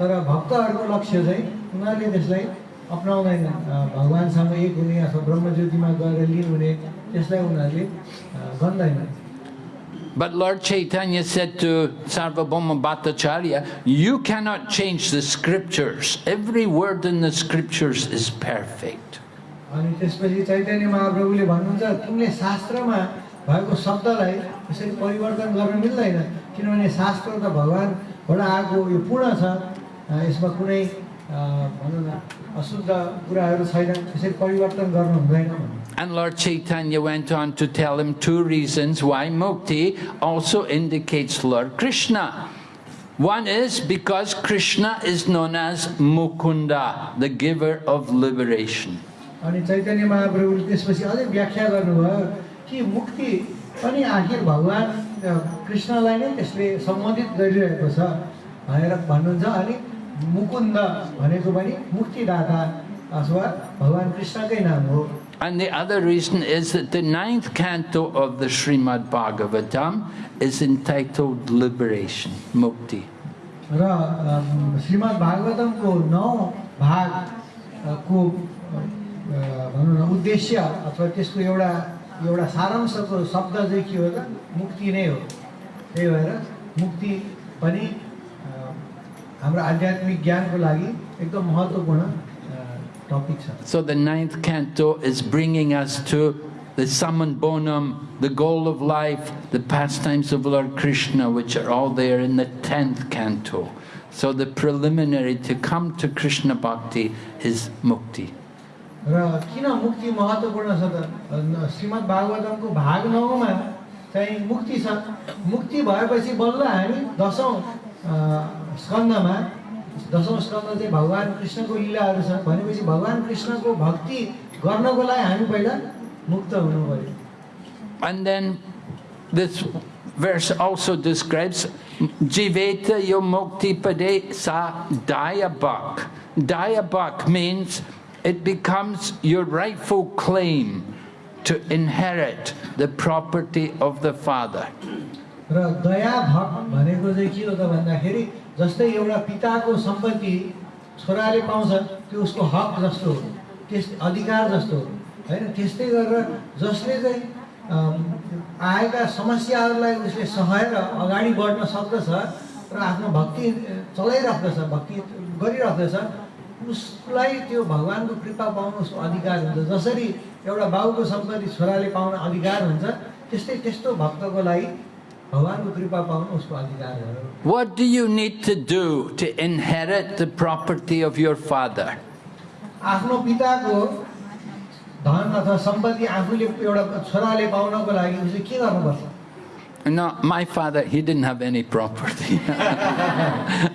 तर भक्तहरूको लक्ष्य चाहिँ उनीहरूले त्यसलाई अप्नाउँदैन भगवान्सँग एक हुने अथवा ब्रह्मज्योतिमा गएर लिन हुने त्यसलाई उनीहरूले अ, गर्दैनन् But Lord Chaitanya said to Sarvabhauma Bhattacharya, you cannot change the scriptures. Every word in the scriptures is perfect. अनि त्यसपछि चैतन्य महाप्रभुले भन्नुहुन्छ तिमीले शास्त्रमा भएको शब्दलाई यसरी परिवर्तन गर्न मिल्दैन किनभने शास्त्र त भगवान्बाट आएको यो पूर्ण छ यसमा कुनै अ, भनौँ न अशुद्ध कुराहरू छैन यसरी परिवर्तन गर्नु हुँदैन भन्नु And Lord Chaitanya went on to tell him two reasons why mukti also indicates Lord Krishna. One is because Krishna is known as Mukunda, the giver of liberation. अनि चैतन्य महाप्रभुले त्यसपछि अझै व्याख्या गर्नुभयो कि मुक्ति पनि आखिर भगवान् अ, कृष्णलाई नै त्यसले सम्बोधित गरिरहेको छ भनेर भन्नुहुन्छ अनि मुकुन्द भनेको पनि मुक्तिदाता अथवा भगवान् कृष्णकै नाम हो। And the other reason is that the ninth canto of the Srimad Bhagavatam is entitled Liberation, Mukti. र श्रीमद् भागवतमको नौ भागको भनौँ न उद्देश्य अथवा त्यसको एउटा एउटा सारांशको शब्द चाहिँ के हो त? मुक्ति नै हो। त्यही भएर मुक्ति पनि हाम्रो आध्यात्मिक ज्ञानको लागि एकदम महत्त्वपूर्ण टपिक छ so the ninth canto is bringing us to the summum bonum, the goal of life, the pastimes of Lord Krishna, which are all there in the 10th canto. So the preliminary to come to Krishna Bhakti is mukti. र मुक्ति श्रीमद् मुक्ति मुक्ति स्कन्दमा दसौँ स्कन्द चाहिँ भगवान् कृष्णको लीलाहरू छ भनेपछि भगवान् कृष्णको भक्ति गर्नको लागि हामी पहिला मुक्त हुनु पऱ्यो And then this verse also describes Jiveta yo mukti pade sa dayabak. Dayabak means it becomes your rightful claim to inherit the property of the father. र दया भक भनेको चाहिँ के हो त भन्दाखेरि जस्तै एउटा पिताको सम्पत्ति छोराले पाउँछ त्यो उसको हक जस्तो हो त्यस अधिकार जस्तो हो होइन? त्यस्तै गरेर जसले चाहिँ आएका समस्याहरूलाई उसले सहेर अगाडि बढ्न सक्दछ र आफ्नो भक्ति चलाइराख्दछ भक्ति गरिराख्दछ उसलाई त्यो भगवान्को कृपा पाउनु उसको अधिकार हुन्छ। जसरी एउटा बाउको सम्पत्ति छोराले पाउन अधिकार हुन्छ त्यस्तै त्यस्तो भक्तको लागि भगवान्को कृपा पाउनु उसको अधिकार हो What do you need to do to inherit the property of your father? आफ्नो पिताको धन अथवा सम्पत्ति आफूले एउटा छोराले पाउनको लागि उसले के गर्नुपर्छ No, my father, he didn't have any property.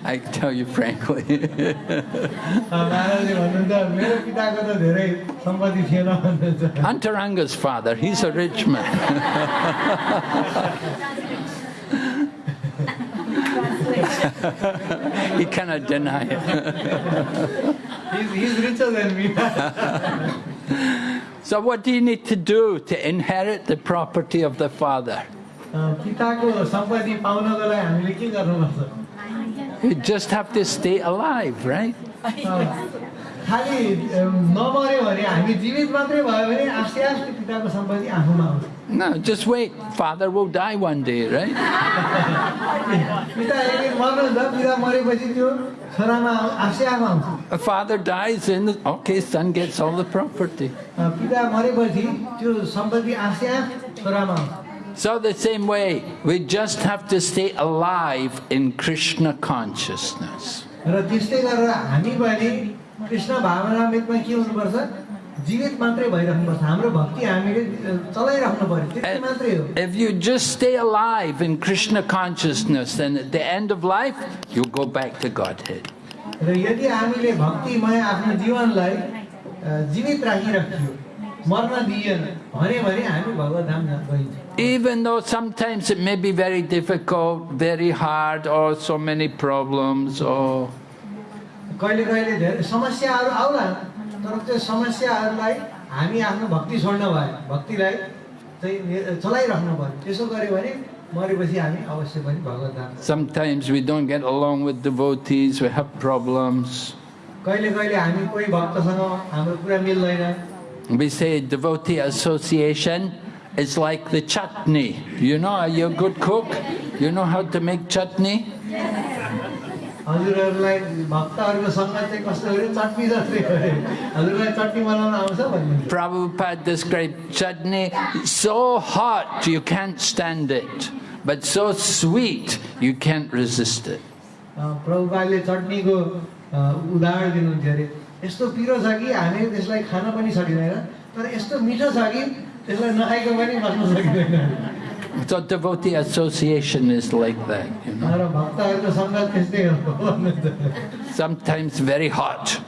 I tell you frankly. महाराजले भन्नुहुन्छ मेरो पिताको त धेरै सम्पत्ति थिएन भन्नुहुन्छ Antaranga's father, he's a rich man. he cannot deny it. he's, he's richer than me. so what do you need to do to inherit the property of the father? Uh, you just have to stay alive, right? Uh, अ, खालि अ, नमऱ्यो भने हामी जीवित मात्रै भयो भने आस्ते आस्ते पिताको सम्पत्ति आफूमा आउँछ No, just wait. Father will die one day, right? पिता एक दिन मर्नुहुन्छ पिता मरेपछि त्यो छोरामा आउ- आफै आफू आउँछ A father dies and okay, son gets all the property. अ, पिता मरेपछि त्यो सम्पत्ति आफै आफ छोरामा आउँछ So the same way, we just have to stay alive in Krishna consciousness. र त्यस्तै गरेर हामी पनि कृष्ण भावनामृतमा के हुनुपर्छ जीवित मात्रै भइराख्नुपर्छ हाम्रो भक्ति हामीले अ, चलाइराख्नु पर्यो त्यति मात्रै हो If you just stay alive in Krishna consciousness, then at the end of life, you go back to Godhead. र यदि हामीले भक्तिमय आफ्नो जीवनलाई अ, जीवित राखिराख्यो मर्न दिएन भने भने हामी भगवत धाम जा- गइन्छ Even though sometimes it may be very difficult, very hard, or so many problems, or कहिले कहिले धेरै समस्याहरू आउला तर त्यो समस्याहरूलाई हामी आफ्नो भक्ति छोड्न भयो भक्तिलाई चाहिँ नि- चलाइराख्नु पर्यो त्यसो गऱ्यो भने मरेपछि हामी अवश्य पनि भगवत धाम sometimes we don't get along with devotees, we have problems. कहिले कहिले हामी कोही भक्तसँग हाम्रो कुरा मिल्दैन We say devotee association is like the chutney. You know, are you a good cook? You know how to make chutney? हजुरहरूलाई भक्तहरूको सङ्गत चाहिँ कस्तो गऱ्यो चटनी जस्तै गऱ्यो हजुरलाई चटनी बनाउन आउँछ भन्नु। Prabhupada described chutney so hot you can't stand it, but so sweet you can't resist it. प्रभुपाले चटनीको उदाहरण दिनुहुन्थ्यो अरे। यस्तो पिरो छ कि हामीले त्यसलाई खान पनि सकिँदैन तर यस्तो मिठो छ कि त्यसलाई नखाइकन पनि बस्न सकिँदैन। So devotee association is like that, you know. Sometimes very hot.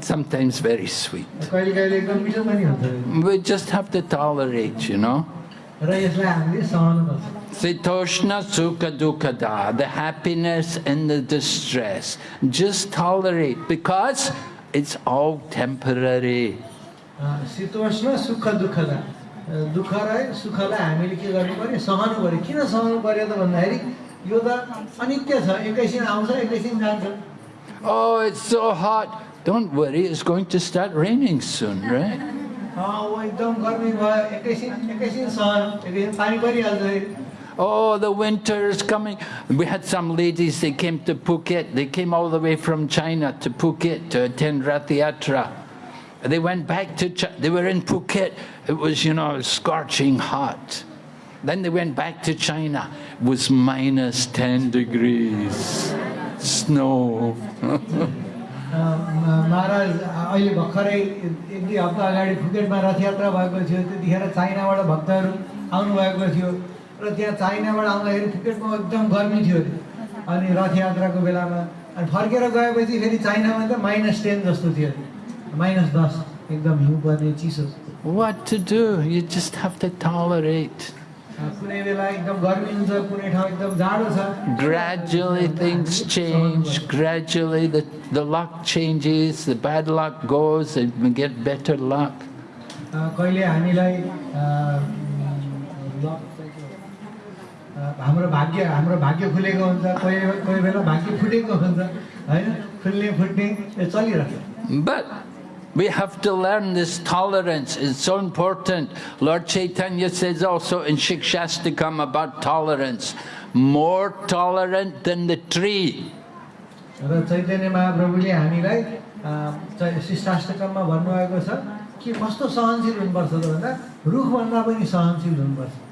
Sometimes very sweet. We just have to tolerate, you know. Sitoshna sukha dukkha the happiness and the distress. Just tolerate because it's all temporary. शीतोष्ण सुख दुःखदा अ, दुःख र सुखलाई हामीले के गर्नु पर्यो सहनु पर्यो किन सहनु पर्यो त भन्दाखेरि यो त अनित्य छ एकैछिन आउँछ एकैछिन जान्छ Oh, it's so hot. Don't worry, it's going to start raining soon, right? अ, ऊ एकदम गर्मी भयो एकैछिन एकैछिन सहनु एकैछिन पानी परिहाल्छ फेरि। Oh, the winter is coming. We had some ladies, they came to Phuket. They came all the way from China to Phuket to attend Rath Yatra. They went back to, Ch- they were in Phuket. It was, you know, scorching hot. Then they went back to China. It was minus 10 degrees. Snow. अ, म- महाराज अहिले भर्खरै एक दुई हप्ता अगाडि फुकेटमा रथयात्रा भएको थियो त्यतिखेर चाइनाबाट भक्तहरू आउनुभएको थियो र त्यहाँ चाइनाबाट आउँदाखेरि फुकेटमा एकदम गर्मी थियो। अनि रथयात्राको बेलामा अनि फर्केर गएपछि फेरि चाइनामा त माइनस टेन जस्तो थियो। माइनस दस एकदम हिउँ पर्ने चिसो What to do? You just have to tolerate. अ, कुनै बेला एकदम गर्मी हुन्छ कुनै ठाउँ एकदम जाडो छ Gradually things change, gradually the, the luck changes, the bad luck goes, and we get better luck. अ, कहिले हामीलाई अ, लक चाहिँ के हो? अ, हाम्रो भाग्य हाम्रो भाग्य खुलेको हुन्छ कोही कोही बेला भाग्य फुटेको हुन्छ होइन खुल्ने फुट्ने यो चलिरहेको But we have to learn this tolerance. It's so important. Lord Chaitanya says also in Shikshastakam about tolerance, more tolerant than the tree. र चैतन्य महाप्रभुले हामीलाई अ, चै- शिष्टाष्टकममा भन्नुभएको छ कि कस्तो सहनशील हुनुपर्छ त भन्दा रुखभन्दा पनि सहनशील हुनुपर्छ Ev-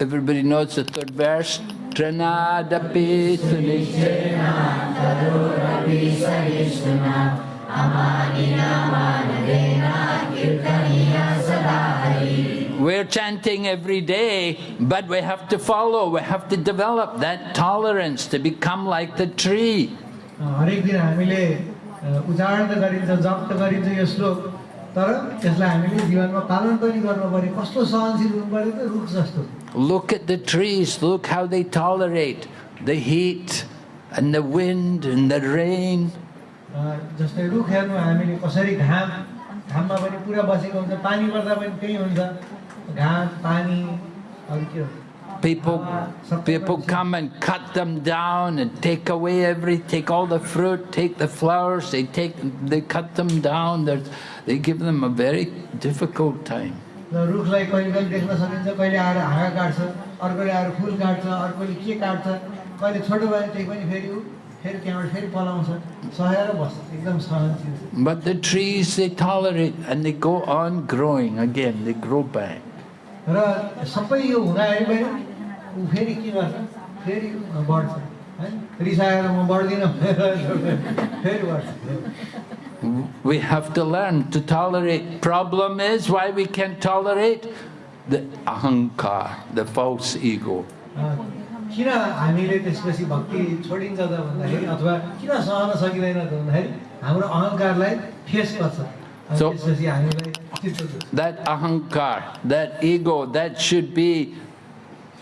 Everybody knows the third verse. Tranadapi tunisena We're chanting every day, but we have to follow, we have to develop that tolerance to become like the tree. अ, हरेक दिन हामीले अ, उच्चारण त गरिन्छ जप त गरिन्छ यो श्लोक तर त्यसलाई हामीले जीवनमा पालन पनि गर्नु पर्यो कस्तो सहनशील हुनु पर्यो त रुख जस्तो। Look at the trees, look how they tolerate the heat, and the wind and the rain. जस्तै रुख हेर्नु हामीले कसरी घाम घाममा पनि पुरा बसेको हुन्छ पानी पर्दा पनि त्यही हुन्छ। घाम पानी अरू के हो? People, people come and cut them down and take away every, take all the fruit, take the flowers, they take, they cut them down. There's, they give them a very difficult time. र रुखलाई कहिले कहिले देख्न सकिन्छ कहिले आएर हाँगा काट्छ अर्कोले आएर full काट्छ अर्कोले के काट्छ कहिले छोटो भयो त्यही पनि फेरि ऊ फेरि त्यहाँबाट फेरि पलाउँछ सहेर बस्छ एकदम सहनशील But the trees, they tolerate and they go on growing again, they grow back. र सबै यो हुँदाखेरि पनि ऊ फेरि के गर्छ फेरि बढ्छ है रिसाएर म बढ्दिनँ भनेर फेरि बढ्छ We have to learn to tolerate. Problem is why we can't tolerate the ahankar, the false ego. अँ, किन हामीले त्यसपछि भक्ति छोडिन्छ त भन्दाखेरि अथवा किन सहन सकिँदैन त भन्दाखेरि हाम्रो अहङ्कारलाई ठेस पर्छ अनि So- त्यसपछि हामीलाई चित्त दुख्छ That ahankar, that ego, that should be,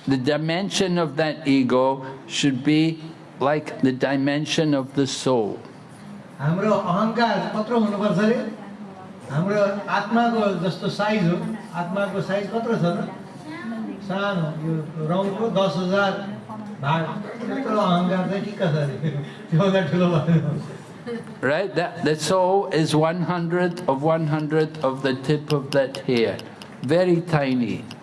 the dimension of that ego should be like the dimension of the soul. हाम्रो अहङ्कार कत्रो हुनुपर्छ अरे हाम्रो आत्माको जस्तो साइज हो आत्माको साइज कत्रो छ त सानो यो रौँको दस हजार भाग त्यत्रो अहङ्कार चाहिँ ठिक्क छ अरे त्योभन्दा ठुलो भयो Right? That, the soul is one hundredth of one hundredth of the tip of that hair. Very tiny.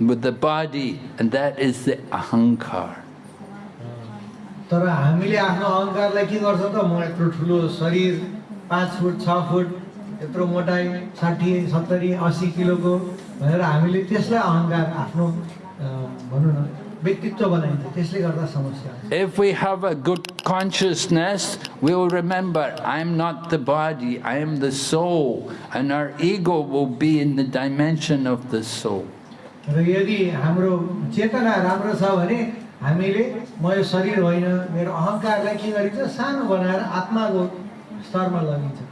with the body, and that is the ahankar. तर हामीले आफ्नो अहङ्कारलाई के गर्छ त म यत्रो ठुलो शरीर पाँच फुट छ फुट यत्रो मोटाइ साठी सत्तरी अस्सी किलोको भनेर हामीले त्यसलाई अहङ्कार आफ्नो अ, भनौँ न व्यक्तित्व बनाइन्छ त्यसले गर्दा समस्या हुन्छ। If we have a good consciousness, we will remember, I'm not the body, I am the soul, and our ego will be in the dimension of the soul. र यदि हाम्रो चेतना राम्रो छ भने हामीले म यो शरीर होइन मेरो अहङ्कारलाई के गरिन्छ सानो बनाएर आत्माको स्तरमा लगिन्छ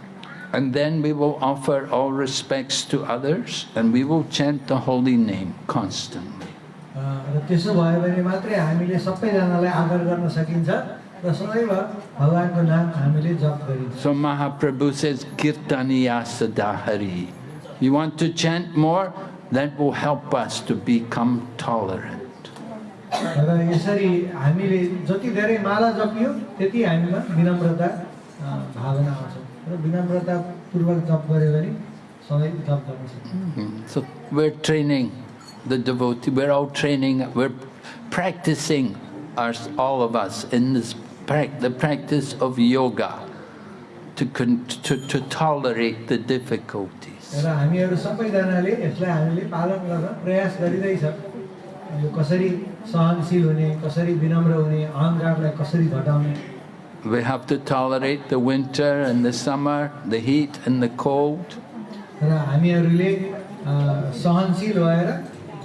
And then we will offer all respects to others, and we will chant the holy name constantly. त्यसो भयो भने मात्रै हामीले सबैजनालाई आदर गर्न सकिन्छ र सदैव भगवान्को नाम हामीले जप गरिन्छ So Mahaprabhu says, Kirtaniya Sadahari. You want to chant more? That will help us to become tolerant. र यसरी हामीले जति धेरै माला जपियो त्यति हामीमा विनम्रता अ, भावना आउँछ र विनम्रतापूर्वक जप गऱ्यो भने सधैँ जप गर्न सकिन्छ Mm. So we're training the devotee, we're all training, we're practicing, our, all of us, in this prac- the practice of yoga to, con- to, to tolerate the difficulties. र हामीहरू सबैजनाले यसलाई हामीले पालन गर्न प्रयास गरिँदैछ यो कसरी सहनशील हुने कसरी विनम्र हुने अहङ्कारलाई कसरी घटाउने We have to tolerate the winter and the summer, the heat and the cold. र हामीहरूले सहनशील भएर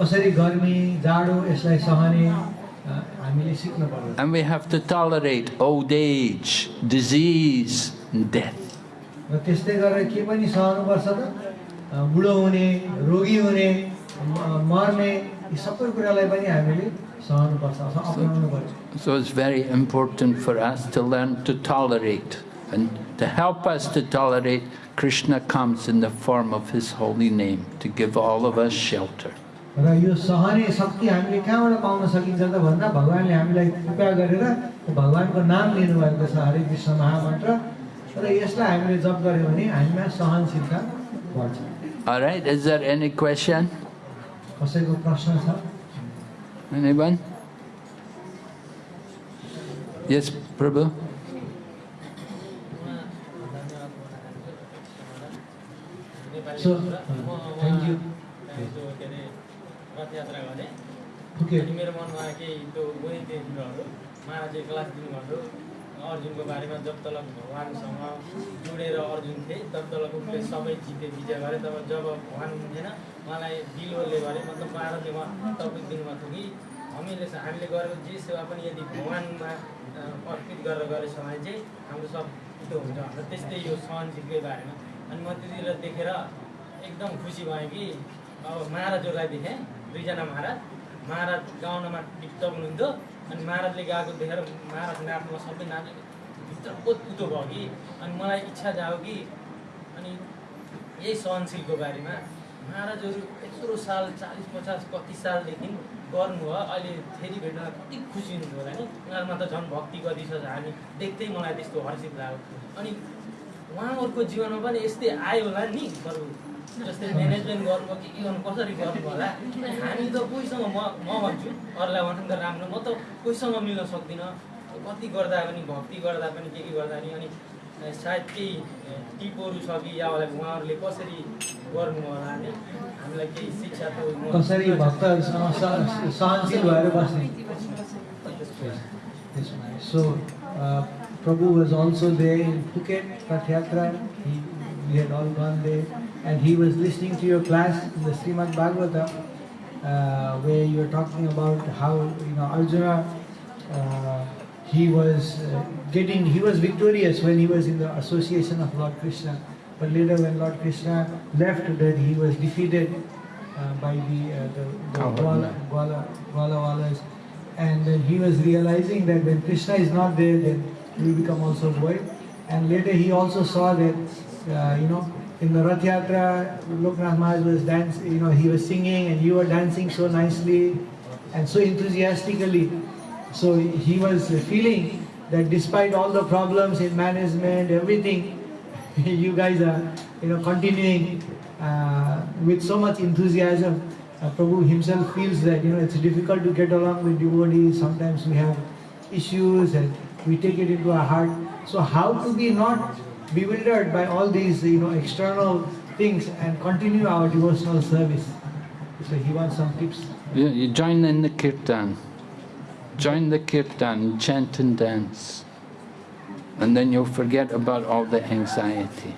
कसरी गर्मी जाडो यसलाई सहने हामीले सिक्नु पर्छ And we have to tolerate old age, disease, and death. र त्यस्तै गरेर के पनि सहनुपर्छ त बुढो हुने रोगी हुने मर्ने यी सबै कुरालाई पनि हामीले सहनुपर्छ अपनाउनु पर्छ So it's very important for us to learn to tolerate. And to help us to tolerate, Krishna comes in the form of his holy name to give all of us shelter. र यो सहने शक्ति हामीले कहाँबाट pound सकिन्छ त भन्दा भगवान्ले हामीलाई कृपा गरेर भगवान्को नाम लिनुभएको छ हरे कृष्ण महामन्त्र र यसलाई हामीले जप गऱ्यो भने हामीमा सहनशीलता बढ्छ All right, is there any question? Anyone? Yes, Prabhu? So, thank you. Okay. अर्जुनको बारेमा जब तलक भगवान्सँग जोडेर अर्जुन थिए तब उसले सबै जिते विजय गरे। तब जब भगवान् हुन्थेन उहाँलाई दिलवरले गरे मतलब महाराजले उहाँ तपाईँ दिनुभएको थियो कि हामीले हामीले गरेको जे सेवा पनि यदि भगवान्मा अर्पित गरेर गरेछ भने चाहिँ हाम्रो सब त्यो हुन्छ। भनेर त्यस्तै यो सहनशीलकै बारेमा। अनि म त्यतिखेर देखेर एकदम खुसी भएँ कि अब महाराजहरूलाई देखेँ। दुईजना महाराज। महाराज गाउनमा टिपटप हुनुहुन्थ्यो। अनि महाराजले गाएको देखेर महाराज नाच्नुमा सबै नाच्यो भित्र पोतपुतो भयो कि? अनि मलाई इच्छा जायो कि? अनि यही सहनशीलको बारेमा महाराजहरू यत्रो साल चालिस पचास कति सालदेखि गर्नुभयो। अहिले फेरि भेट्न कति खुसी हुनुभयो होला नि? उनीहरूमा त झन् भक्ति कति छ हामी देख्दै मलाई त्यस्तो हर्षित लाग्यो। अनि उहाँहरूको जीवनमा पनि यस्तै आयो होला नि? बरु। जस्तै म्यानेजमेन्ट गर्नुभयो के के गर्नु कसरी गर्नु होला हामी त कोहीसँग म म भन्छु अरूलाई भन्नु त राम्रो म त कोहीसँग मिल्न सक्दिनँ कति गर्दा पनि भक्ति गर्दा पनि के के गर्दा पनि अनि सायद केही टिपहरू छ कि या उहाँहरूले कसरी गर्नु होला नि हामीलाई केही शिक्षा त कसरी भक्तहरूसँग स- सहनशील भएर बस्ने Prabhu was also there in Phuket, Rath Yatra. He, had all gone there. And he was listening to your class in the Srimad Bhagavatam, uh, where you were talking about how, you know, Arjuna, uh, he was uh, getting, he was victorious when he was in the association of Lord Krishna. But later when Lord Krishna left, that he was defeated uh, by the, uh, the, the Gwala, Gwala, Gwalawalas. And then he was realizing that when Krishna is not there, then he will become also void. And later he also saw that, uh, you know, in the Rath Yatra, Loknath Maharaj was dancing, you know, he was singing and you were dancing so nicely and so enthusiastically. So he was feeling that despite all the problems in management, everything, you guys are, you know, continuing uh, with so much enthusiasm. Uh, Prabhu himself feels that, you know, it's difficult to get along with devotees. Sometimes we have issues and we take it into our heart. So how to be not bewildered by all these, you know, external things and continue our devotional service. So he wants some tips. You, you join in the kirtan. Join the kirtan, chant and dance. And then you'll forget about all the anxiety.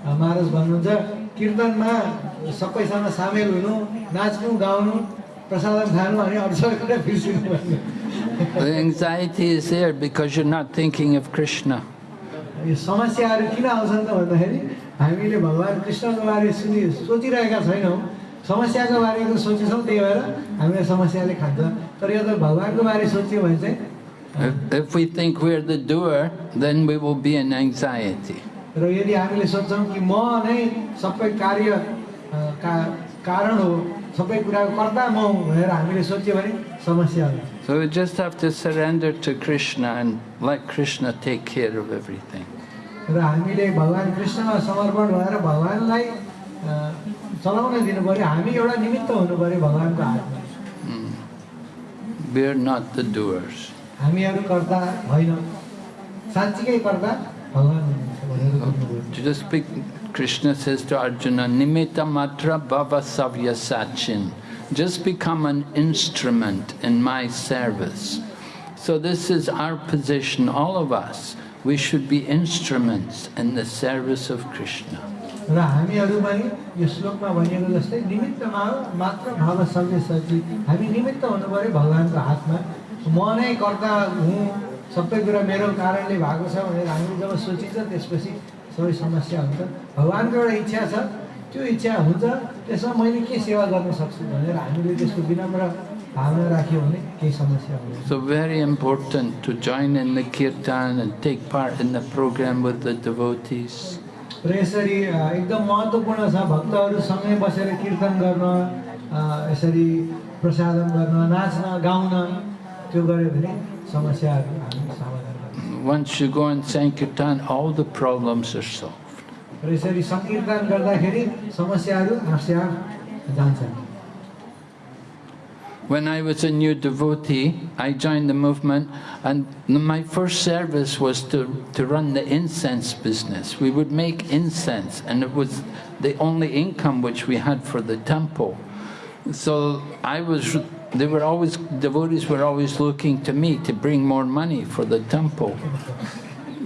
महाराज भन्नुहुन्छ कीर्तनमा सबैसँग सामेल हुनु नाच्नु गाउनु प्रसादम खानु अनि अरू सबै कुरा बिर्सिनु भन्ने The anxiety is there because you're not thinking of Krishna. यो समस्याहरू किन आउँछन् त भन्दाखेरि हामीले भगवान् कृष्णको बारे सुनि सोचिरहेका छैनौँ समस्याको बारेमा सोचेछौँ त्यही भएर हामीलाई समस्याले खान्छ तर यो त भगवान्को बारे सोच्यो भने चाहिँ If, if we think we're the doer, then we will be in anxiety. र यदि हामीले सोच्छौँ कि म नै सबै कार्य का कारण हो सबै कुराको कर्ता म हुँ भनेर हामीले सोच्यो भने समस्या हुन्छ So we just have to surrender to Krishna and let Krishna take care of everything. र हामीले भगवान् कृष्णमा समर्पण भएर भगवान्लाई अ, चलाउन दिनु पऱ्यो हामी एउटा निमित्त हुनु पऱ्यो भगवान्को हातमा We're not the doers. हामीहरू कर्ता होइनौँ साँच्चीकै कर्ता भगवान् हुनुहुन्छ भनेर भन्नुभयो Just speak, Krishna says to Arjuna, Nimitta matra bhava savya sachin. Just become an instrument in my service. So this is our position, all of us. We should be instruments in the service of Krishna. र हामीहरू पनि यो श्लोकमा भनिएको जस्तै निमित्तमा मात्र भाव सबै सची हामी निमित्त हुनु पऱ्यो भगवान्को हातमा। म नै कर्ता हुँ सबै कुरा मेरो कारणले भएको छ भनेर हामीले जब सोचिन्छ त्यसपछि सबै समस्या हुन्छ। भगवान्को एउटा इच्छा छ। त्यो इच्छा हुन्छ त्यसमा मैले के सेवा गर्न सक्छु भनेर हामीले त्यसको विनम्र So very important to join in the kirtan and take part in the program with the devotees. र यसरी एकदम महत्त्वपूर्ण छ भक्तहरूसँगै बसेर कीर्तन गर्न यसरी प्रसादन गर्न नाच्न गाउन त्यो गऱ्यो भने समस्याहरू Once you go and sing kirtan, all the problems are solved. र यसरी सङ्कीर्तन गर्दाखेरि समस्याहरू आफसे आफ जान्छन् When I was a new devotee, I joined the movement, and my first service was to, to run the incense business. We would make incense, and it was the only income which we had for the temple. So I was, they were always, devotees were always looking to me to bring more money for the temple.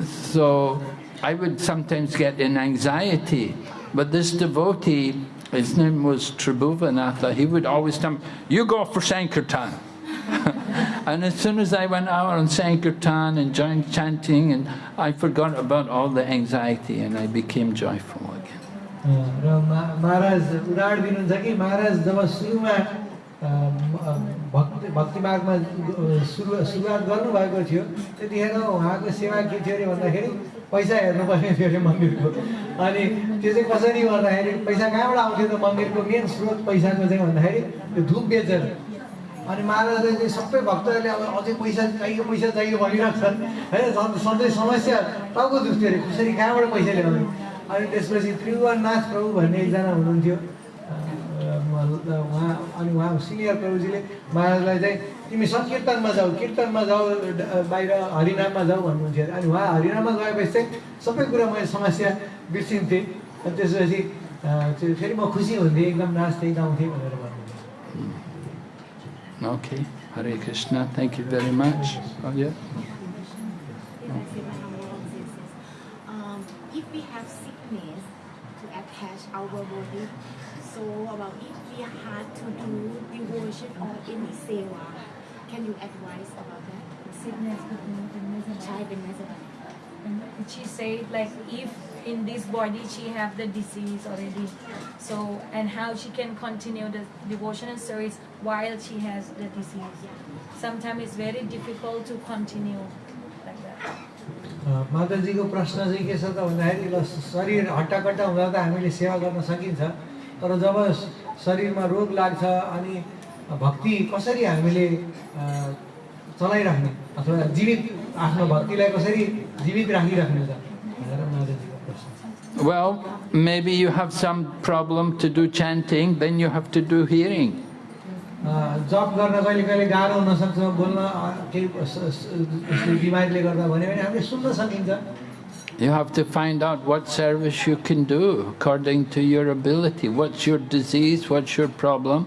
So I would sometimes get in anxiety. But this devotee, his name was Tribhuvanatha, he would always tell me, you go for Sankirtan. and as soon as I went out on Sankirtan and joined chanting, and I forgot about all the anxiety and I became joyful again. र मा- महाराज उदाहरण दिनुहुन्छ कि महाराज जब सुरुमा अ, म- भक्ति भक्ति मार्गमा अ, सुरु सुरुवात गर्नुभएको थियो त्यतिखेर उहाँको सेवा के थियो अरे भन्दाखेरि पैसा हेर्नुपर्ने थियो अरे मन्दिरको। अनि त्यो चाहिँ कसरी गर्दाखेरि पैसा कहाँबाट आउँथ्यो त मन्दिरको मेन स्रोत पैसाको चाहिँ भन्दाखेरि त्यो धुप बेचेर। अनि महाराजले चाहिँ सबै भक्तहरूले अब अझै पैसा चाहियो पैसा चाहियो भनिरहेको होइन सधैँ समस्या टाउको दुख्थ्यो अरे। कसरी कहाँबाट पैसा ल्याउने? अनि त्यसपछि त्रिभुवननाथ प्रभु भन्ने एकजना हुनुहुन्थ्यो। उहाँ अनि उहाँ सिनियर प्रभुजीले महाराजलाई चाहिँ तिमी सङ्कीर्तनमा जाऊ कीर्तनमा जाऊ बाहिर हरिनाममा जाऊ भन्नुहुन्थ्यो अरे अनि उहाँ हरिनाममा गएपछि चाहिँ सबै कुरा मैले समस्या बिर्सिन्थेँ अनि त्यसपछि फेरि म खुसी हुन्थेँ एकदम नाच्थेँ गाउँथेँ भनेर भन्नुहुन्थ्यो thank you very much. Oh, yeah. Um, if we have sickness to attach our body, so about if we had to do devotion or any seva, Can you advise about that? She said, like if in this body she have the disease already so and how she can continue the devotional service while she has the disease. Sometimes it's very difficult to continue like that. माताजीको प्रश्न चाहिँ के छ त भन्दाखेरि ल शरीर हट्टाकट्टा हुँदा त हामीले सेवा गर्न सकिन्छ तर जब शरीरमा रोग लाग्छ अनि भक्ति कसरी हामीले अँ, चलाइराख्ने अथवा जीवित आफ्नो भक्तिलाई कसरी जीवित राखिराख्ने त भनेर माताजीको प्रश्न छ Well, maybe you have some problem to do chanting, then you have to do hearing. अँ, जप गर्न कहिले कहिले गाह्रो हुनसक्छ बोल्न अँ, केही स- स- यसले बिमारीले गर्दा भन्यो भने हामीले सुन्न सकिन्छ You have to find out what service you can do according to your ability. What's your disease? What's your problem?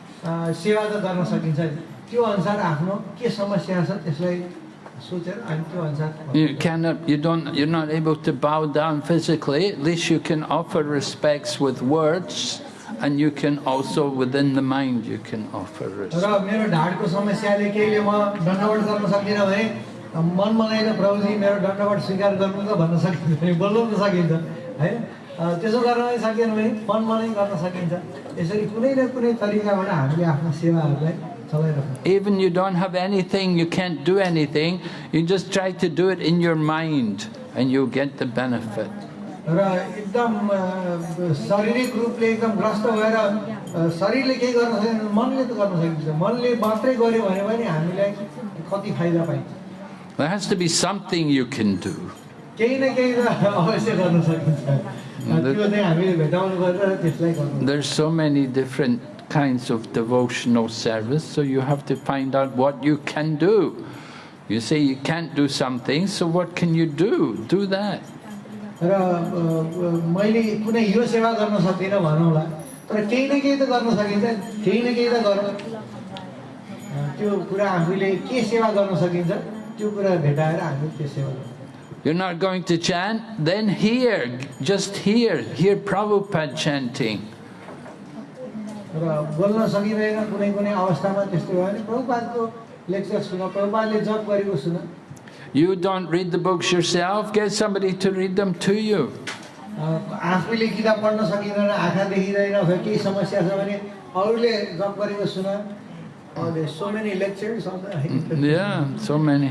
सेवा त गर्न सकिन्छ नि त्यो अनुसार आफ्नो के समस्या छ त्यसलाई You cannot. You don't. You're not able to bow down physically. At least you can offer respects with words, and you can also within the mind you can offer respect. र मेरो ढाडको समस्याले केहीले म दण्डवट गर्न सक्दिनँ भने मन मनाएर प्रभुजी मेरो दण्डवट स्वीकार गर्नु त भन्न सकिन्छ भने बोल्नु पनि सकिन्छ अ, त्यसो गर्न सकेन भने मन मनै गर्न सकिन्छ। यसरी कुनै न कुनै तरिकाबाट हामीले आफ्नो सेवाहरूलाई Even you don't have anything, you can't do anything, you just try to do it in your mind and you'll get the benefit. र एकदम शारीरिक रूपले एकदम ग्रस्त भएर शरीरले केही गर्न सकेन मनले त गर्न सकिन्छ। मनले मात्रै गऱ्यो भने पनि हामीलाई कति फाइदा पाइन्छ। There has to be something you can do. केही न केही त अवश्य गर्न सकिन्छ। हामीले There's so many different kinds of devotional service, so you have to find out what you can do. You say you can't do something, so what can you do? Do that. र मैले कुनै यो सेवा गर्न सक्दिनँ भनौँला तर केही न केही त गर्न सकिन्छ केही न केही त गरौँ त्यो कुरा आफूले के सेवा गर्न सकिन्छ त्यो कुरा भेटाएर हामी त्यो सेवा गर्छौँ You're not going to chant? Then hear, just hear, hear Prabhupada chanting. र बोल्न सकिँदैन कुनै कुनै अवस्थामा त्यस्तो भयो भने प्रभुपादको लेक्चर सुन प्रभुपादले जप गरेको सुन You don't read the books yourself, get somebody to read them to you. अ, आफूले किताब पढ्न सकिँदैन आँखा देखिँदैन अथवा केही समस्या छ भने अरूले जप गरेको सुन so many lectures Yeah, so many.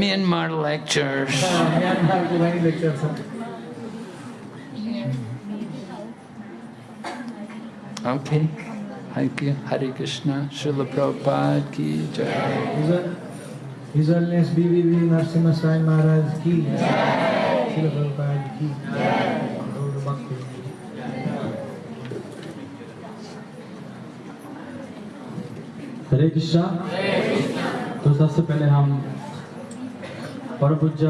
Myanmar lectures. म्यानमारको पनि लेक्चर छ Okay. Thank you. Hare Krishna. Srila Prabhupada ki jai. हिजो हिजोलेस बिबिबी नरसिंह स्वामी महाराज कि शिल प्रभुपाद कि गौर भक्ति हरे कृष्णा तो सबसे पहले हम परम पूज्य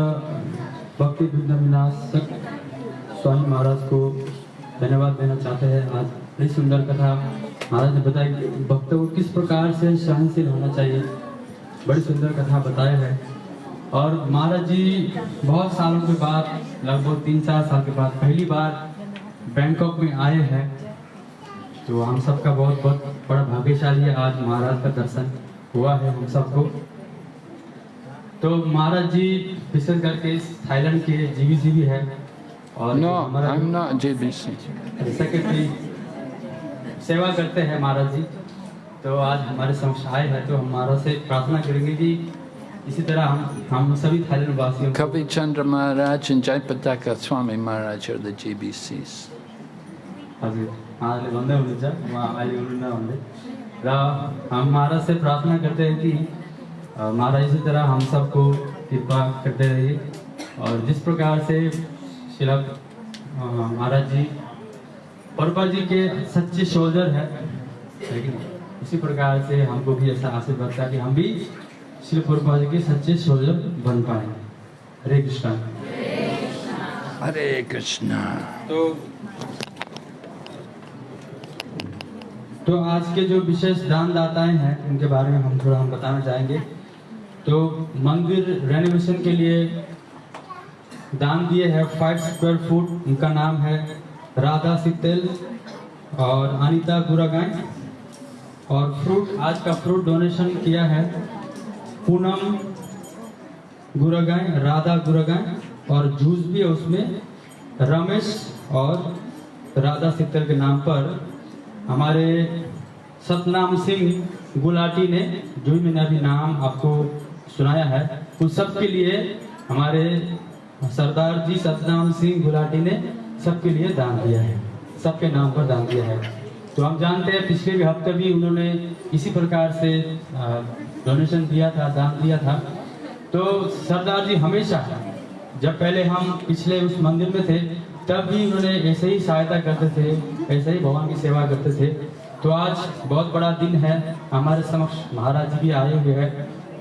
भक्ति विनाशक स्वामी महाराज को धन्यवाद देना चाहते हैं। आज बड़ी सुंदर कथा महाराज ने बताई कि भक्तों को किस प्रकार से सहनशील होना चाहिए। बड़ी सुंदर कथा बताया है। और महाराज जी, बहुत सालों के बाद, लगभग तीन चार साल के बाद पहली बार बैंकॉक में आए हैं। तो हम सबका बहुत बहुत बड़ा भाग्यशाली है आज महाराज का दर्शन हुआ है हम सबको। तो महाराज जी विशेष करके थाईलैंड के जीवी भी है और No, I'm not JBC. Secretary सेवा करते हैं महाराज जी तो आज हमारे समक्ष आए हैं तो हम महाराज से प्रार्थना करेंगे कि इसी तरह हम हम सभी थाईलैंड वासियों को Kavi Chandra Maharaj and Jaipataka Swami Maharaj are the GBCs. हजुर उहाँहरूले भन्दै हुनुहुन्छ उहाँ अहिले हुनुहुन्न भन्दै र हम महाराज से प्रार्थना करते हैं कि महाराज इसी तरह हम सबको कृपा करते रहिए। और जिस प्रकार से शिला महाराज जी परपा जी के सच्चे सोल्जर है लेकिन इसी प्रकार से हमको भी ऐसा आशीर्वाद था कि हम भी श्री परपा जी के सच्चे सोल्जर बन पाए। हरे कृष्णा। हरे Krishna. तो तो आज के जो विशेष दानदाताएँ हैं उनके बारे में हम थोड़ा हम बताना चाहेंगे। तो मंदिर रेनोवेशन के लिए दान दिए हैं फाइव स्क्वायर फुट उनका नाम है राधा सितेल और अनिता गुरागाय और फ्रूट आज का फ्रूट डोनेशन किया है पूनम गुरागाय राधा गुरागाय और जूस भी है उसमें। रमेश और राधा सित्तर के नाम पर हमारे सतनाम सिंह गुलाटी ने, जो मैंने अभी नाम आपको सुनाया है। उन सब के लिए हमारे सरदार जी सतनाम सिंह गुलाटी ने सबके लिए दान दिया है। सबके नाम पर दान दिया है। तो हम जानते हैं, पिछले भी हफ़्ते भी उन्होंने इसी प्रकार से डोनेशन दिया था, दान दिया था। तो सरदार जी हमेशा, जब पहले हम पिछले उस मंदिर में थे, तब भी उन्होंने ऐसे ही सहायता करते थे, ऐसे ही भगवान की सेवा करते थे। तो आज बहुत बड़ा दिन है। हमारे समक्ष महाराज जी भी आए हुए हैं।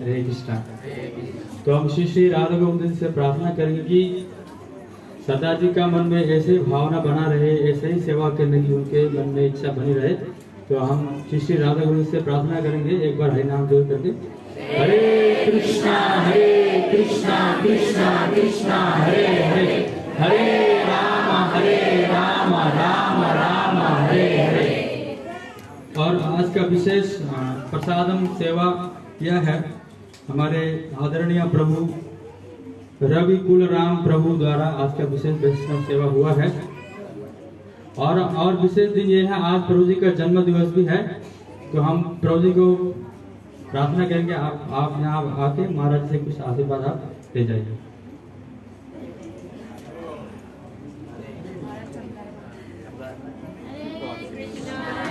हरे कृष्णा। तो हम श्री श्री राधा गोविंद से प्रार्थना करेंगे कि सदा जी का मन में ऐसे भावना बना रहे, ऐसे ही सेवा करने की उनके मन में इच्छा बनी रहे। तो हम श्री श्री राधा गोविंद से प्रार्थना करेंगे, एक बार हरिनाम जोड़ करके। हरे कृष्णा हरे कृष्णा कृष्णा कृष्णा, हरे हरे। हरे राम हरे राम राम राम, हरे हरे। और आज का विशेष प्रसादम सेवा यह है, हमारे आदरणीय प्रभु रवि कुल राम प्रभु द्वारा आज का विशेष वैष्णव सेवा हुआ है। और और विशेष दिन ये है, आज प्रभु जी का जन्म दिवस भी है तो हम प्रभु जी को प्रार्थना करेंगे, आप आप यहाँ आके महाराज से कुछ आशीर्वाद आप ले जाइए।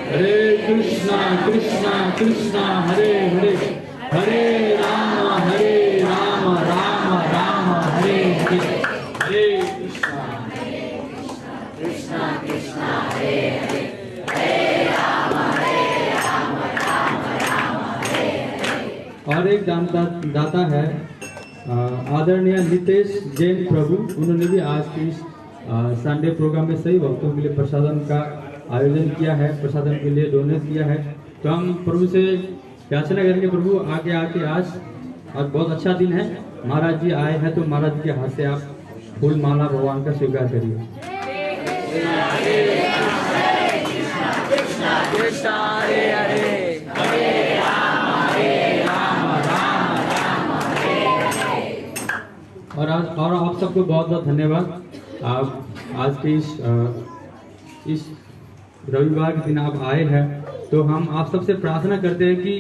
हरे कृष्णा कृष्णा कृष्णा, हरे हरे। हरे राम हरे राम राम। और एक दाता है आदरणीय नितेश जैन प्रभु उन्होंने भी आज की इस संडे प्रोग्राम में सही भक्तों के लिए प्रसादन का आयोजन किया है प्रसादन के लिए डोनेट किया है तो हम प्रभु से याचना करेंगे प्रभु आगे आके आज आज बहुत अच्छा दिन है महाराज जी आए हैं तो महाराज जी के हाथ से आप फूल माला भगवान का स्वीकार करिए और आज और आप सबको बहुत बहुत धन्यवाद। आप आज के इस इस रविवार के दिन आप आए हैं तो हम आप सबसे प्रार्थना करते हैं कि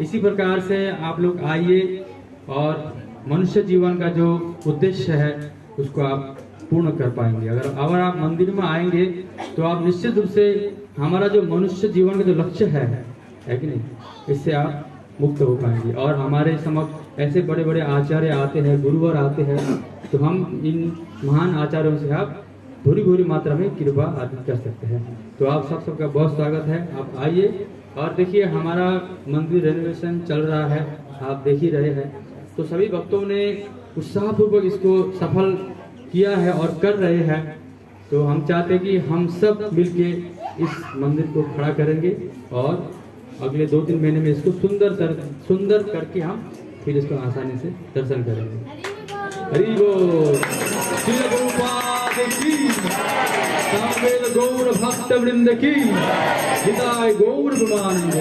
इसी प्रकार से आप लोग आइए और मनुष्य जीवन का जो उद्देश्य है, उसको आप पूर्ण कर पाएँगे। अगर अगर आप मंदिर में आएँगे तो आप निश्चित रूप से हमारा जो मनुष्य जीवन का जो लक्ष्य है है कि नहीं? इससे आप मुक्त हो पाएँगे। और हमारे समक्ष ऐसे बड़े बड़े आचार्य आते हैं, गुरुवर आते हैं तो हम इन महान आचार्यों से आप भूरी भूरी मात्रा में कृपा अर्जित कर सकते हैं। तो आप सब सबका बहुत स्वागत है। आप आइए। और देखिए, हमारा मंदिर रेनोवेशन चल रहा है। आप देख ही रहे हैं। तो सभी भक्तों ने उत्साहपूर्वक इसको सफल किया है और कर रहे हैं। तो हम चाहते हैं कि हम सब मिलके इस मंदिर को खड़ा करेंगे और अगले दो तीन महीने में इसको सुंदर सर सुंदर करके हम फिर इसको आसानी से दर्शन करेंगे। हरी गो गौर भक्त वृंद की गौर ब्रह्मानंद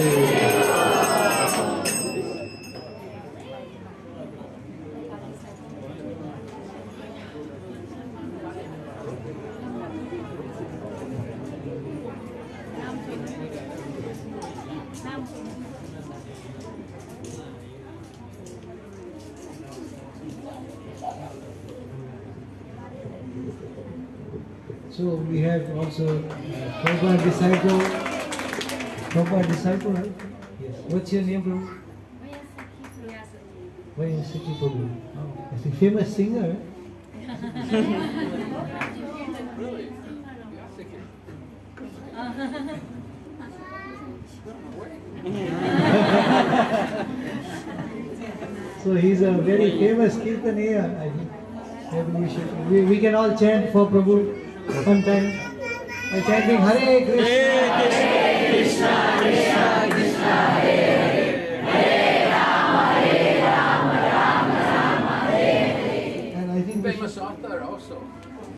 have also uh, Prabhupada disciple. Prabhupada disciple, right? Yes. What's your name, Prabhu? Vyasaki Prabhu. Oh, a famous singer. really? so he's a very famous kirtaniya. I we should. We, we can all chant for Prabhu and then by chanting Hare Krishna, Hare Krishna, Krishna Krishna, Hare